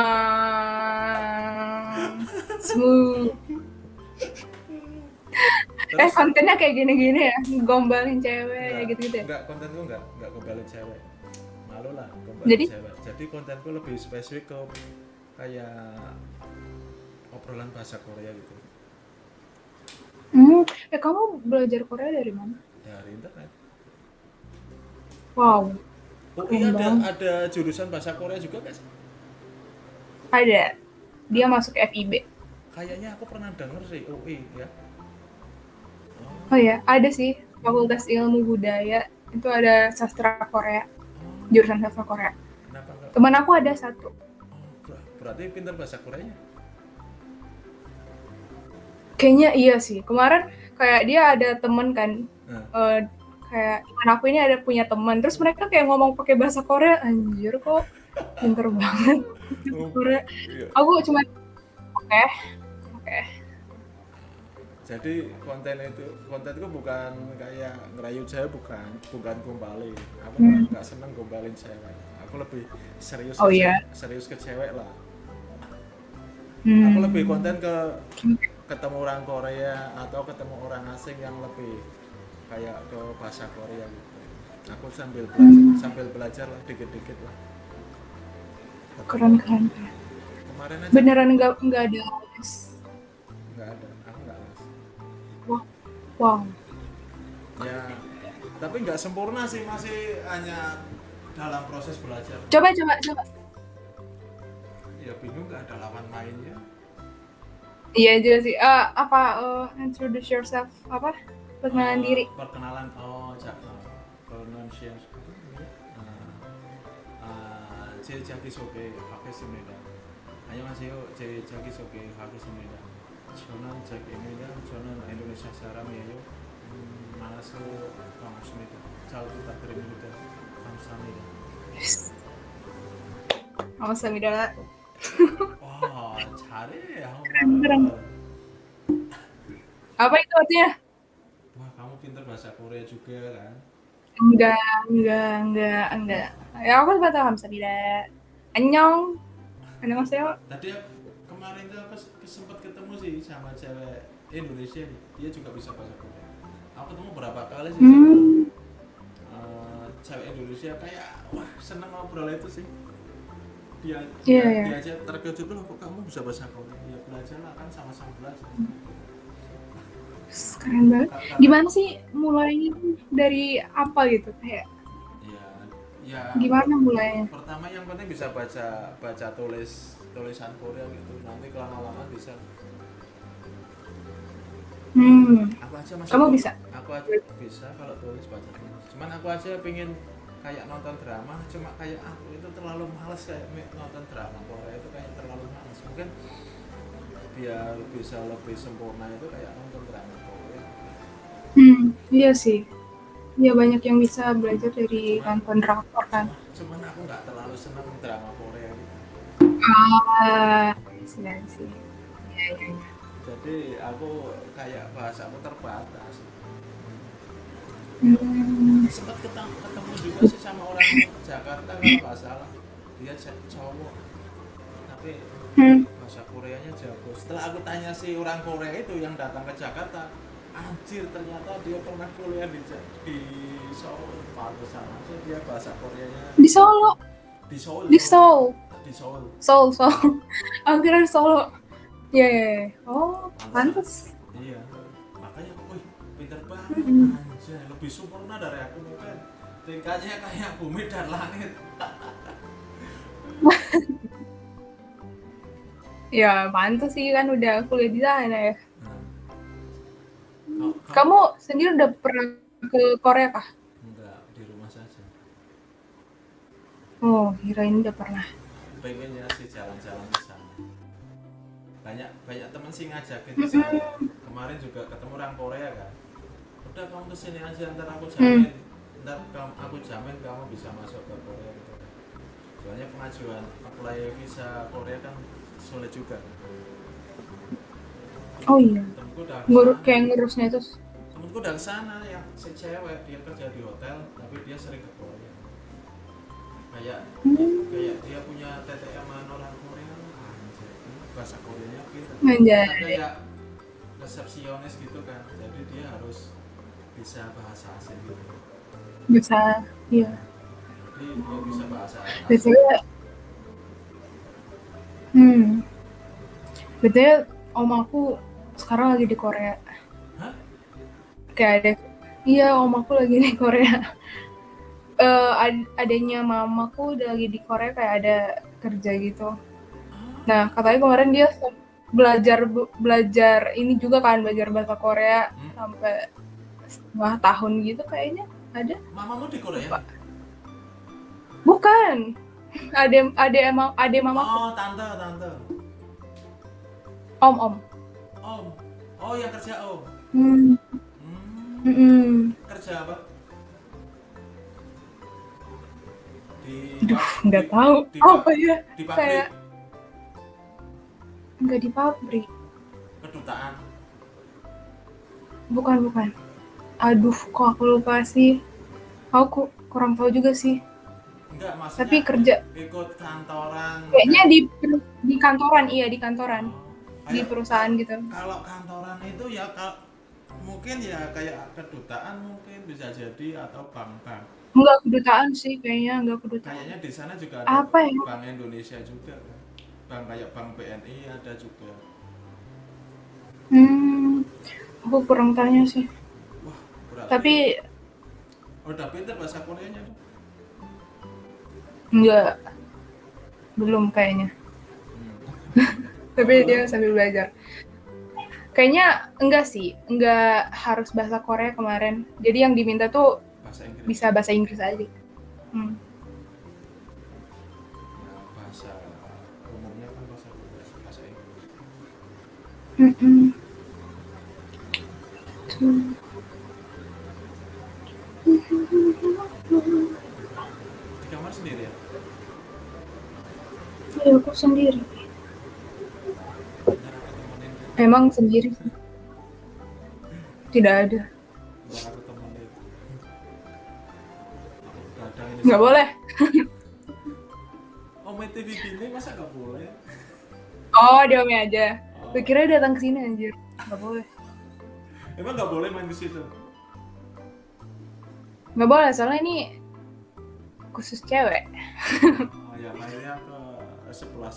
smooth. Eh terus kontennya kayak gini-gini ya, gombalin cewek gitu-gitu ya. enggak kontenku enggak enggak gombalin cewek malu lah gombalin Jadi? cewek jadi kontenku lebih spesifik ke kayak obrolan bahasa Korea gitu Hmm, eh kamu belajar Korea dari mana? dari internet Wow, oh iya ada ada jurusan bahasa Korea juga guys ada. Dia masuk FIB. kayaknya aku pernah denger sih UI ya Oh ya, ada sih Fakultas Ilmu Budaya itu ada sastra Korea, jurusan sastra Korea. kenapa Teman aku ada satu. oh, ber- berarti pintar bahasa Koreanya Kayaknya iya sih. Kemarin kayak dia ada temen kan, Nah. eh, kayak teman aku ini ada punya teman. Terus mereka kayak ngomong pakai bahasa Korea. Anjir kok pinter banget Oh, Korea. iya. Aku cuma oke, oke. Jadi konten itu kontenku bukan kayak ngerayu cewek bukan bukan gombalin aku Hmm. nggak seneng gombalin cewek aku lebih serius Oh, ke, iya? ce- serius ke cewek lah Hmm. aku lebih konten ke ketemu orang Korea atau ketemu orang asing yang lebih kayak ke bahasa Korea gitu aku sambil belajar Hmm. sambil belajar lah dikit-dikit lah keren keren. kemarin aja Beneran nggak nggak ada les. Wow. ya tapi nggak sempurna sih masih hanya dalam proses belajar Coba coba coba. ya bingung nggak ada lawan mainnya Iya juga sih. Eh, apa eh, introduce yourself apa? Perkenalan Eh, diri. perkenalan oh cak uh, pronunciation uh, 제 자기소개 하겠습니다 안녕하세요 제 자기소개 하겠습니다 Jonan Jack ini ya kan, Jonan Indonesia Sejarah Melayu Manasu Kamusmita Jalku Takrimita Kamsamida Kamsamida Wah, cari ya Apa itu artinya? Wah, kamu pintar bahasa Korea juga kan? Enggak, enggak, enggak, enggak. Ya aku sempat tahu Kamsamida. Annyeong. Annyeonghaseyo. Tadi kemarin tuh aku se- sempet ketemu sih sama cewek Indonesia nih. Dia juga bisa bahasa Korea. Aku ketemu berapa kali sih? Hmm. eh, cewek Indonesia kayak wah seneng ngobrol itu sih. Dia Iya, dia, dia aja terkejut loh kok kamu bisa bahasa Korea? Ya belajar lah kan sama-sama belajar. Keren banget. Gimana sih mulainya dari apa gitu? Kayak ya ya. Gimana mulainya? pertama yang penting bisa baca baca tulis tulisan Korea gitu nanti lama-lama bisa Hmm. aku aja masih Kamu bisa? aku aja bisa kalau tulis baca tulis cuman aku aja pengen kayak nonton drama cuma kayak aku itu terlalu males kayak nonton drama Korea itu kayak terlalu males mungkin biar bisa lebih sempurna itu kayak nonton drama Korea Hmm, iya sih. Iya banyak yang bisa belajar dari nonton drakor kan. cuman aku nggak terlalu seneng drama Korea sih. Iya, iya. jadi aku kayak bahasa aku terbatas Hmm. sempat ketemu, ketemu juga sih sama orang Jakarta kalau nggak salah dia cowok tapi Hmm. bahasa Koreanya jago setelah aku tanya si orang Korea itu yang datang ke Jakarta anjir ternyata dia pernah kuliah di di Seoul pantesan aja dia bahasa Koreanya Di Solo, di Seoul di Seoul, di Seoul Seoul, Seoul. Aku kira di Solo. Iya, iya, iya. Oh, pantas. iya makanya wih pinter banget Hmm. anjir lebih sempurna dari aku mungkin tingkatnya kayak bumi dan langit Ya, pantas sih kan udah kuliah di sana ya. Nah, kau- Kamu sendiri udah pernah ke Korea kah? enggak di rumah saja Oh, kirain udah pernah. Pengennya sih jalan-jalan ke sana. Banyak banyak temen sih ngajakin ke sana kemarin juga ketemu orang Korea kan? Udah kamu ke sini aja ntar aku jamin. Ntar kamu aku jamin kamu bisa masuk ke Korea gitu. Kan soalnya pengajuan apply visa Korea kan sulit juga Oh iya. temenku udah Ngur kayak ngurusnya itu. Temenku udah ke sana yang si cewek dia kerja di hotel tapi dia sering ke Korea kayak kayak dia punya TTM orang Korea anjir bahasa Koreanya Anjay. kan kayak resepsionis gitu kan jadi dia harus bisa bahasa asing gitu bisa iya. jadi dia bisa bahasa asing Biasanya Hmm. Biasanya om aku sekarang lagi di Korea. Hah? Kayak ada Iya, om aku lagi di Korea. Ad- adanya mamaku udah lagi di Korea kayak ada kerja gitu. Nah, katanya kemarin dia belajar belajar ini juga kan belajar bahasa Korea Hmm. sampai setengah tahun gitu kayaknya ada. mamamu di Korea Bukan. Ade ade emang ade mamaku. oh tante tante Om om. om oh yang kerja om Hmm. hmm, kerja apa Aduh, nggak tahu. di, Apa ya? di pabrik Kayak nggak di pabrik. kedutaan Bukan bukan. Aduh, kok aku lupa sih. Aku ku- kurang tahu juga sih. enggak maksudnya Tapi kerja ikut kantoran kayaknya di di kantoran, iya di kantoran, Oh, di perusahaan gitu. kalau kantoran itu ya kal- mungkin ya kayak kedutaan mungkin bisa jadi atau bank-bank Enggak kedutaan sih kayaknya, enggak kedutaan. kayaknya di sana juga ada Apa ya? bank Indonesia juga kan bank kayak bank BNI ada juga Hmm, aku kurang tanya sih. wah berarti Tapi udah pinter bahasa Koreanya enggak belum kayaknya. Hmm. Tapi dia sambil belajar. Kayaknya enggak sih, enggak harus bahasa Korea kemarin. Jadi yang diminta tuh bahasa Inggris bisa bahasa Inggris aja. Hmm. ya, bahasa umumnya kan bahasa bahasa Inggris di kamar sendiri ya Ya, aku sendiri. Ntar aku temenin Emang sendiri sih. Tidak ada. Nggak boleh. oh main TV gini masa nggak boleh Oh, diomi aja. oh. Gue kira datang ke sini anjir. Nggak boleh. emang nggak boleh main ke situ Nggak boleh, soalnya ini khusus cewek. oh ya mainnya ke sebelah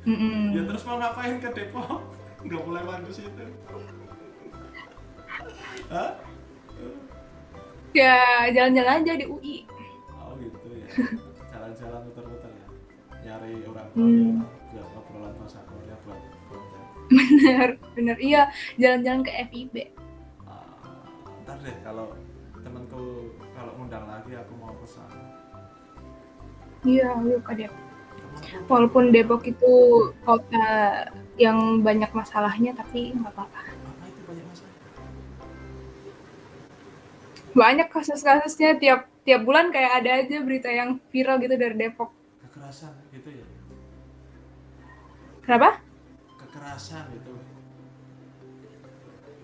gitu Mm-mm. ya terus mau ngapain ke Depok nggak boleh main ke situ Hah? Ya, jalan-jalan aja di UI. oh gitu ya jalan-jalan muter-muter ya nyari orang tua Hmm. buat obrolan bahasa Korea buat Bener, bener. Iya, jalan-jalan ke FIB. Ah, ntar deh kalau temanku kalau ngundang lagi aku mau pesan Iya, ayo ke Depok. Walaupun Depok itu kota yang banyak masalahnya, tapi nggak apa-apa. banyak kasus-kasusnya tiap tiap bulan kayak ada aja berita yang viral gitu dari Depok. kekerasan gitu ya Kenapa? kekerasan gitu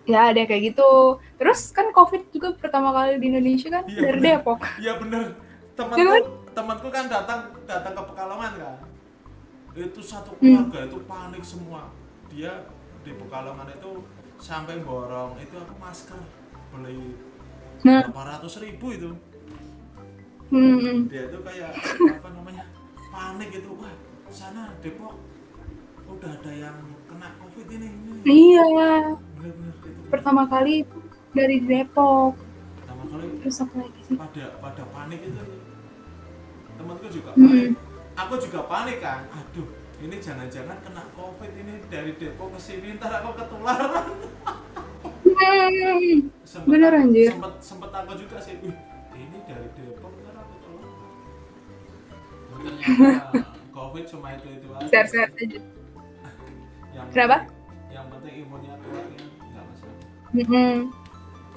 Ya ada kayak gitu. Terus kan COVID juga pertama kali di Indonesia kan Iya, dari bener. Depok. iya bener temanku kan? temanku kan datang datang ke Pekalongan kan itu satu Hmm. keluarga itu panik semua. Dia di Pekalongan itu sampai borong. Itu aku masker? Beli Nah, berapa ratus ribu itu. Hmm, hmm. dia itu kayak apa namanya panik gitu. Wah sana Depok udah ada yang kena covid ini ini Iya, bener-bener itu pertama kali itu dari Depok. pertama kali Terus apa lagi sih? pada pada panik itu. Temanku juga Hmm. Aku juga panik kan aduh ini jangan-jangan kena covid ini dari Depok ke sini ntar aku ketularan Hmm. sempet, Bener, anjir. sempet sempet aku juga sih wih ini dari Depok ntar aku ketularan ternyata covid cuma itu itu aja Sehat-sehat aja. yang Kenapa? penting- yang penting imunnya kuat ya nggak masalah Mm-mm.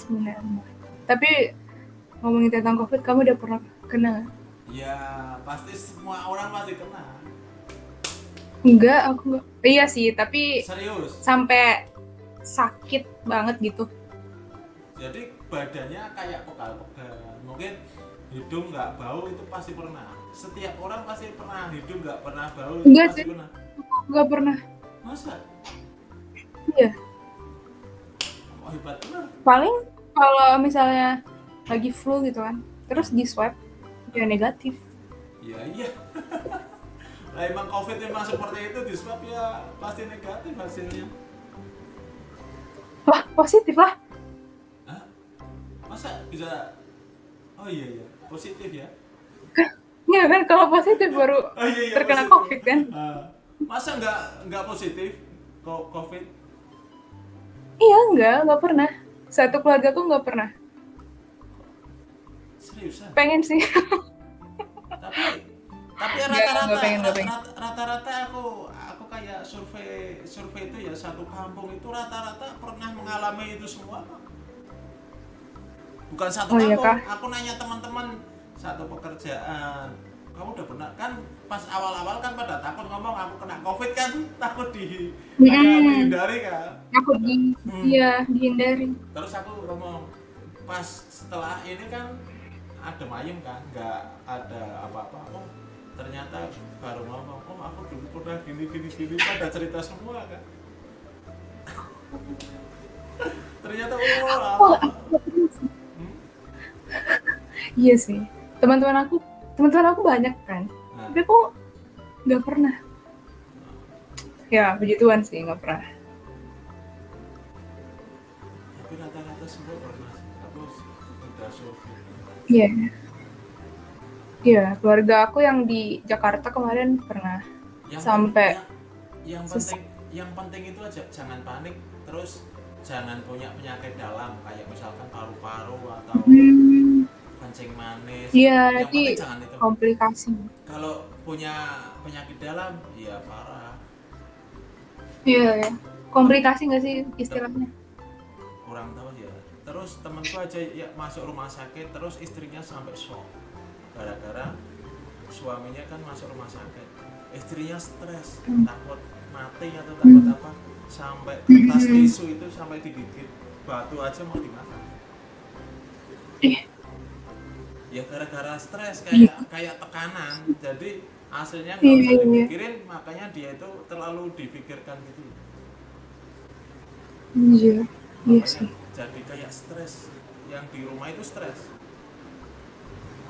Benar. benar. Tapi ngomongin tentang COVID, kamu udah pernah kena? Ya pasti semua orang pasti kena Enggak, aku enggak. Iya sih, tapi serius sampai sakit banget gitu. jadi badannya kayak pegal-pegal mungkin hidung nggak bau itu pasti pernah setiap orang pasti pernah hidung nggak pernah bau itu Enggak pasti sih. pernah Enggak pernah. masa Iya. oh, hebat Paling kalau misalnya lagi flu gitu kan, terus di swab ya negatif. iya iya lah emang covid emang seperti itu di swab ya pasti negatif hasilnya Wah, positif lah. Hah? masa bisa oh iya iya positif ya Iya kan kalau positif baru oh iya iya terkena positif. covid kan. Ah. masa nggak nggak positif kok covid Iya, enggak, enggak pernah. Satu keluarga tuh enggak pernah. Seriusan Pengen sih. tapi tapi rata-rata rata-rata aku aku kayak survei survei itu ya satu kampung itu rata-rata pernah mengalami itu semua bukan satu Oh, iya, kampung Kak? aku nanya teman-teman satu pekerjaan kamu udah pernah kan pas awal-awal kan pada takut ngomong aku kena covid kan takut di kayak dihindari kan Aku di Hmm. iya dihindari. terus aku ngomong pas setelah ini kan ada mayem kan nggak ada apa-apa oh ternyata baru ngomong oh aku dulu pernah gini gini gini pada cerita semua kan ternyata oh apa Hmm? Iya sih. Teman-teman aku, teman-teman aku banyak kan. nah, Tapi kok nggak pernah. Ya, begituan sih, nggak pernah. Iya. Iya, keluarga aku yang di Jakarta kemarin pernah. yang Sampai yang, yang penting yang penting itu aja jangan panik terus jangan punya penyakit dalam kayak misalkan paru-paru atau Hmm, kencing manis Iya, itu komplikasi. kalau punya penyakit dalam ya parah Iya, ya. Komplikasi nggak sih istilahnya? kurang tahu terus temenku aja ya masuk rumah sakit terus istrinya sampai shock. Gara-gara suaminya kan masuk rumah sakit. Istrinya stres takut mati atau takut apa sampai kertas tisu itu sampai digigit. Batu aja mau dimakan. Ya gara-gara stres kayak kayak tekanan. Jadi hasilnya nggak Iya, usah iya. dipikirin makanya dia itu terlalu dipikirkan gitu. Iya, iya sih. Jadi kayak stres yang di rumah itu stres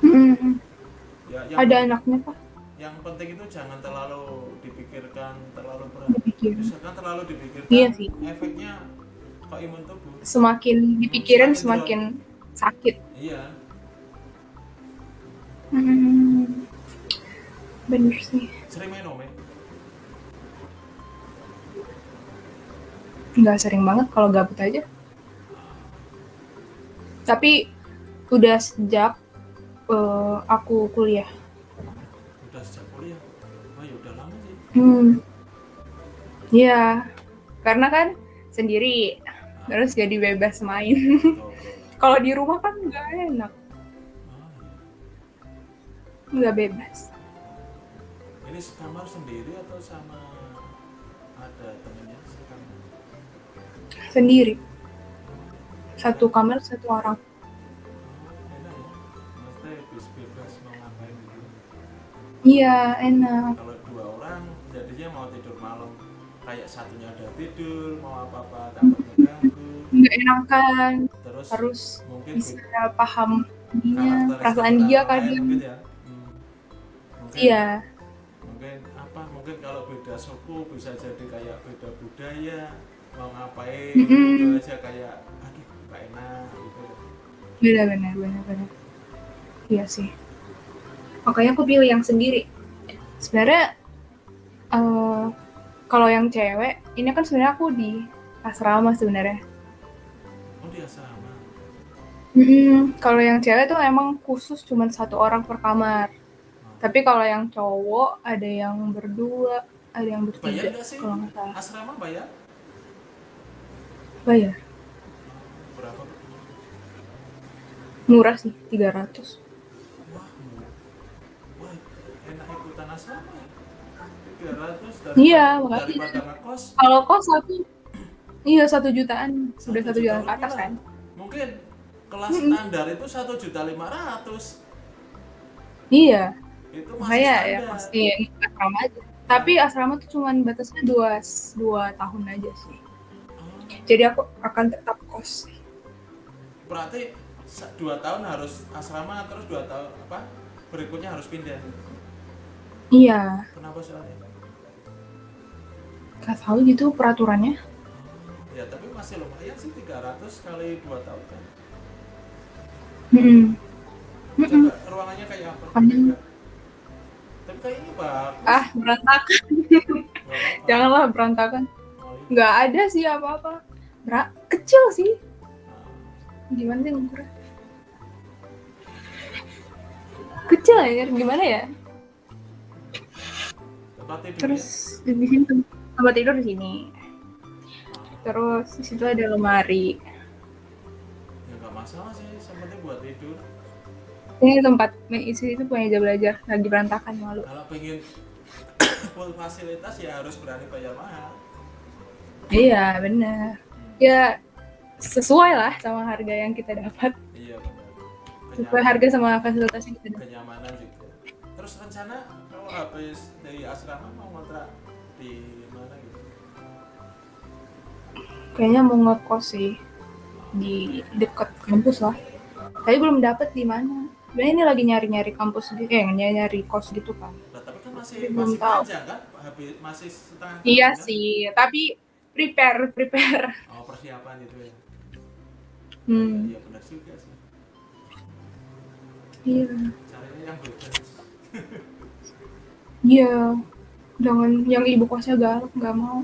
Mm-mm. ya yang, Ada anaknya pak? yang penting itu jangan terlalu dipikirkan terlalu berat misalkan terlalu dipikirkan Iya sih. efeknya ke imun tubuh Semakin dipikirin semakin sakit. iya Hmm. Bener sih. sering main ome Nggak sering banget kalau gabut aja. Tapi udah sejak eh, aku kuliah. udah sejak kuliah oh ya udah lama sih Hmm. Iya, karena kan sendiri, terus jadi bebas main. Tuh. Kalau di rumah kan nggak enak, nggak bebas. ini sekamar sendiri atau sama ada temennya sekamar Sendiri. Satu kamar, satu orang. gitu Iya, enak. kalau dua orang jadinya mau tidur malam kayak satunya ada tidur mau apa apa takut mengganggu Nggak enakan, terus harus mungkin bisa paham ininya, karakteristik perasaan dia kadang. mungkin ya Hmm. mungkin, Iya, mungkin apa mungkin kalau beda suku bisa jadi kayak beda budaya mau ngapain Mm-mm. gitu aja kayak gak enak gitu benar-benar, benar-benar. Iya sih. Makanya aku pilih yang sendiri. Sebenarnya eh, kalau yang cewek, ini kan sebenarnya aku di asrama sebenarnya. oh dia sama Mm-mm. Kalau yang cewek tuh emang khusus cuma satu orang per kamar. Tapi kalau yang cowok ada yang berdua, ada yang bayar bertiga nggak sih kalau nggak salah. asrama bayar Bayar. Berapa Murah sih, 300. wah mu- asrama ya 300 dari Iya, makanya. Kalau kos satu, iya satu jutaan, udah satu juta jutaan ke atas kan? mungkin kelas standar itu satu juta lima ratus Iya, itu masih makanya ya standar. pasti asrama aja. Tapi asrama tuh cuman batasnya dua dua tahun aja sih. Oh, Jadi aku akan tetap kos. Berarti dua tahun harus asrama terus dua tahun apa berikutnya harus pindah Iya, kenapa soalnya gak tahu gitu peraturannya. ya tapi masih lumayan sih 300 kali dua tahun kan Mm-mm. coba ruangannya kayak apa. Enggak. tapi bagus Ah, berantakan. Nggak. Janganlah berantakan. Oh, iya. Nggak ada sih apa-apa. Kecil sih. Gimana sih ngukurnya? Kecil ya, gimana ya? Terus di sini tem- tempat tidur di sini. Terus di situ ada lemari. ya nggak masalah sih penting buat tidur Ini tempat isi itu punya meja belajar lagi berantakan malu. kalau pengen full fasilitas ya harus berani bayar mahal Iya benar. Ya sesuai lah sama harga yang kita dapat. iya benar Sesuai harga sama fasilitas yang kita dapat. kenyamanan juga terus rencana kalau habis dari asrama mau ngontrak di mana gitu Kayaknya mau ngekos sih di dekat kampus lah. Tapi belum dapet di mana. Sebenarnya ini lagi nyari-nyari kampus gitu, eh nyari-nyari kos gitu kan. Nah, tapi kan masih Belum masih tahu. panjang kan habis masih setengah Iya tahun, kan? sih, tapi prepare, prepare. oh persiapan itu ya Hmm, iya benar juga sih iya. caranya yang bebas Iya. Jangan yang ibu kosnya galak, nggak mau.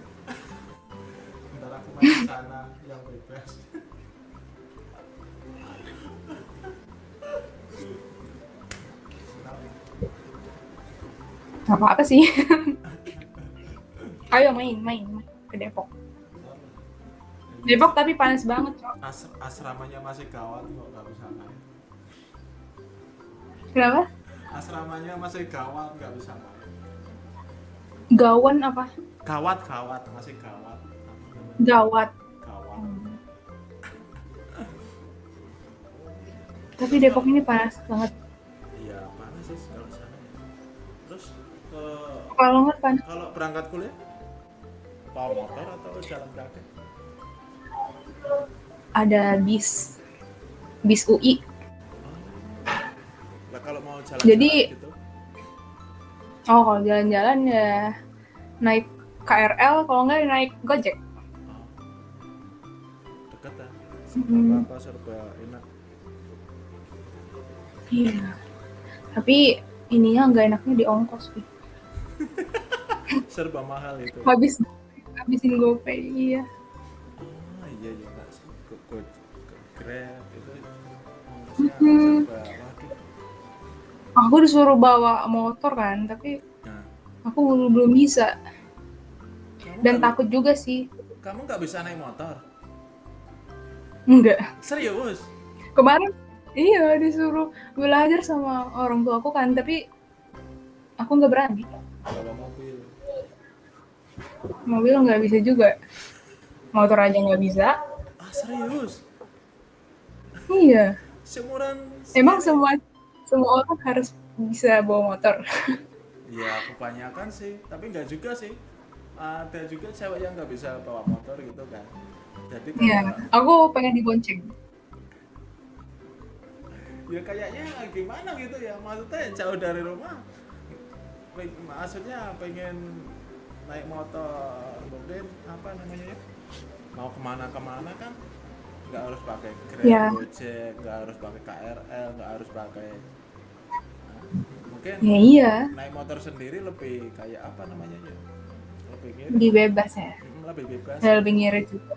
ntar aku main sana yang bebas Gak apa-apa sih. Ayo main, main, main ke Depok. Depok tapi panas banget, Cok. As- asramanya masih gawat kok nggak bisa main Kenapa? asramanya masih gawat nggak bisa main Gawan apa? gawat gawat masih gawat? Gawat. gawat Tapi Depok ini panas banget. iya panas sih kalau sana terus eh, Kalau nggak panas. kalau berangkat kuliah bawa motor atau jalan kaki Ada bis. Bis UI. Nah, kalau mau jalan Jadi- gitu Oh, kalau jalan-jalan ya naik KRL, kalau nggak ya naik Gojek. oh, kan Hmm. apa serba enak Iya. Tapi ininya nggak enaknya di ongkos sih. serba mahal itu Habis habisin GoPay, iya. ah iya iya grab itu Hmm. Aku disuruh bawa motor kan, tapi nah, aku belum belum bisa kamu dan nggak- takut juga sih. kamu nggak bisa naik motor Enggak. serius Kemarin iya disuruh belajar sama orang tua aku kan, tapi aku nggak berani. bawa mobil Mobil nggak bisa juga. Motor aja nggak bisa. ah serius Iya. seumuran Emang segini? semua semua orang harus bisa bawa motor. ya kebanyakan sih tapi nggak juga sih ada juga cewek yang nggak bisa bawa motor gitu kan jadi Iya. Aku pengen dibonceng. ya kayaknya gimana gitu ya maksudnya jauh dari rumah maksudnya pengen naik motor mungkin apa namanya ya mau ke mana ke mana kan nggak harus pakai grab Ya. gojek nggak harus pakai krl nggak harus pakai Nah, mungkin Ya iya. naik motor sendiri lebih kayak apa namanya ya lebih ngirit Lebih bebas ya. Lebih bebas Dan lebih ngirit juga.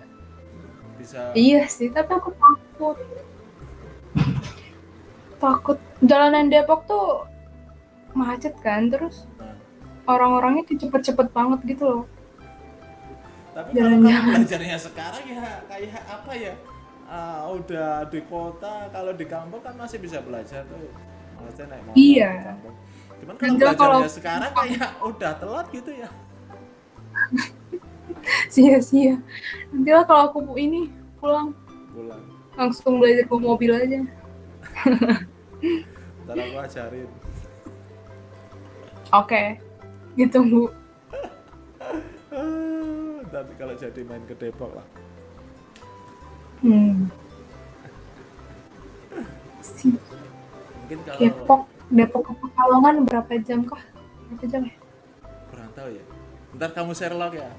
bisa Iya sih, tapi aku takut. Takut jalanan Depok tuh macet kan, terus nah, orang-orangnya tuh cepet-cepet banget gitu loh. tapi kalau kamu belajarnya sekarang ya kayak apa ya Ah, udah di kota kalau di kampung kan masih bisa belajar tuh maksudnya naik motor Iya. di kampung. Cuman kalau Enggak, belajarnya kalau- sekarang kayak udah telat gitu ya. sia-sia. Nanti lah kalau aku ini pulang Pulang. langsung belajar bawa mobil aja. Ntar aku ajarin. Oke, ditunggu. Ah, Nanti kalau jadi main ke Depok lah. Hmm. Si Mungkin kalau Depok, Depok ke Pekalongan berapa jam kah? Berapa jam ya? kurang tahu ya. Ntar kamu Sherlock ya.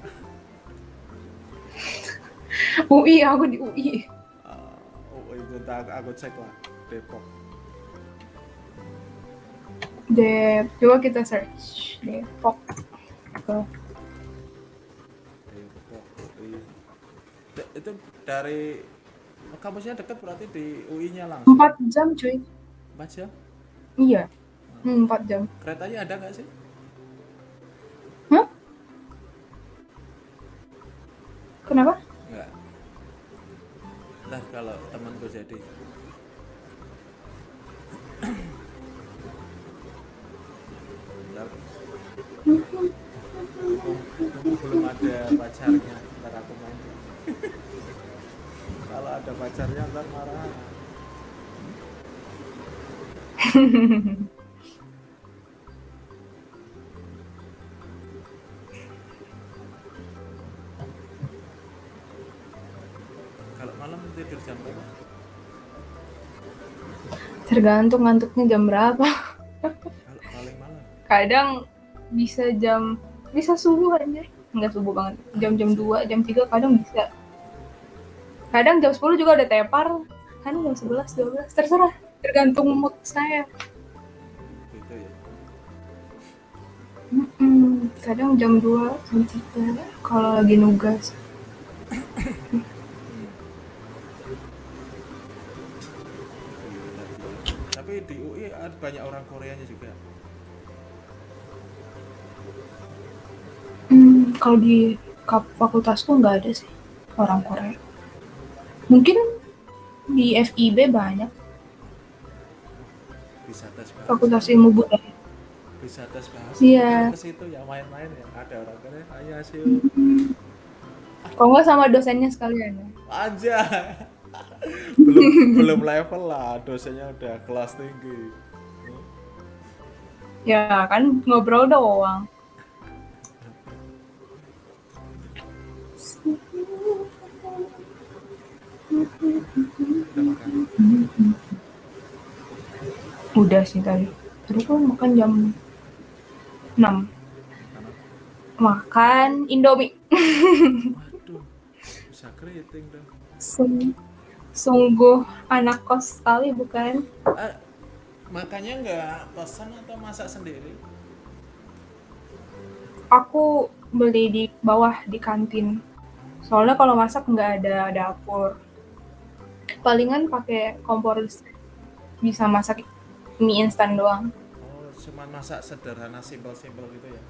UI, aku di UI. Ah, oh itu ntar aku, aku cek lah Depok. Dep, coba kita search Depok. Itu dari kampusnya dekat berarti di UI-nya langsung. Empat jam cuy. Empat jam. Iya. Hmm, empat jam. Keretanya ada nggak sih? Kenapa? Enggak. Ntar kalau temanku jadi Ntar Mumpung belum ada pacarnya ntar aku main pacarnya ntar marah kalau malam tidur jam berapa? Tergantung ngantuknya jam berapa. kalau paling malam Kadang bisa jam bisa subuh aja. Enggak subuh banget. Jam-jam 2, jam 3 kadang bisa. Kadang jam 10 juga ada tepar. Kadang jam 11, 12, terserah. Tergantung mood saya. gitu ya Mm-mm. Kadang jam 2, jam 3 kalau lagi nugas. tapi di UI ada banyak orang Koreanya juga Hmm, kalau di fakultasku nggak ada sih orang Korea. Mungkin di FIB banyak. Bahasa. Fakultas ilmu budaya. bahasa. Iya. ke situ ya main-main ya. Ada orang Korea ayo hasil Kalau nggak sama dosennya sekalian ya. aja belum belum level lah. Dosennya udah kelas tinggi. Ya kan ngobrol doang. udah sih tadi. Tadi tuh makan jam 6. Makan Indomie. waduh bisa keriting dong Sung- Sungguh anak kos sekali bukan? ah, makannya nggak pesan atau masak sendiri Aku beli di bawah di kantin. Soalnya kalau masak nggak ada dapur. Palingan pakai kompor listrik. Bisa masak mie instan doang. oh cuman masak sederhana simpel-simpel gitu ya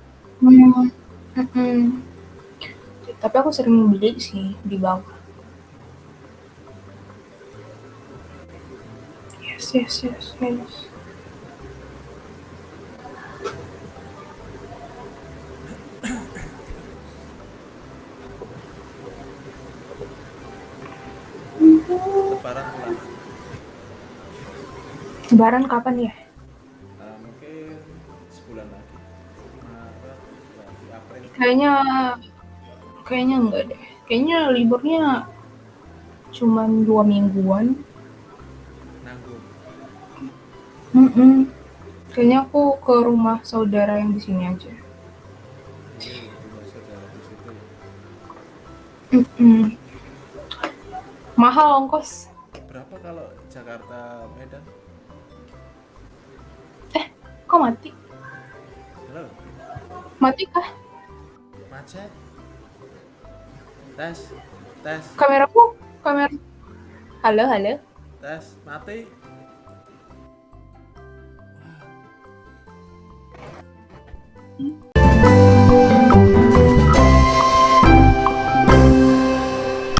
Hmm. mm-mm. Tapi aku sering beli sih di bawah. Yes, yes, yes, yes. lebaran bulan Lebaran kapan ya? Mungkin sebulan lagi Maret berarti April Kayaknya kayaknya enggak deh. Kayaknya liburnya cuman dua mingguan. nanggung Mm-mm. Kayaknya aku ke rumah saudara yang di sini aja. Ya Mm-mm. Mahal ongkos. Berapa kalau Jakarta Medan Kok mati? halo Mati kah? macet tes tes Kameraku? Kamera. Halo, halo. tes mati Wah.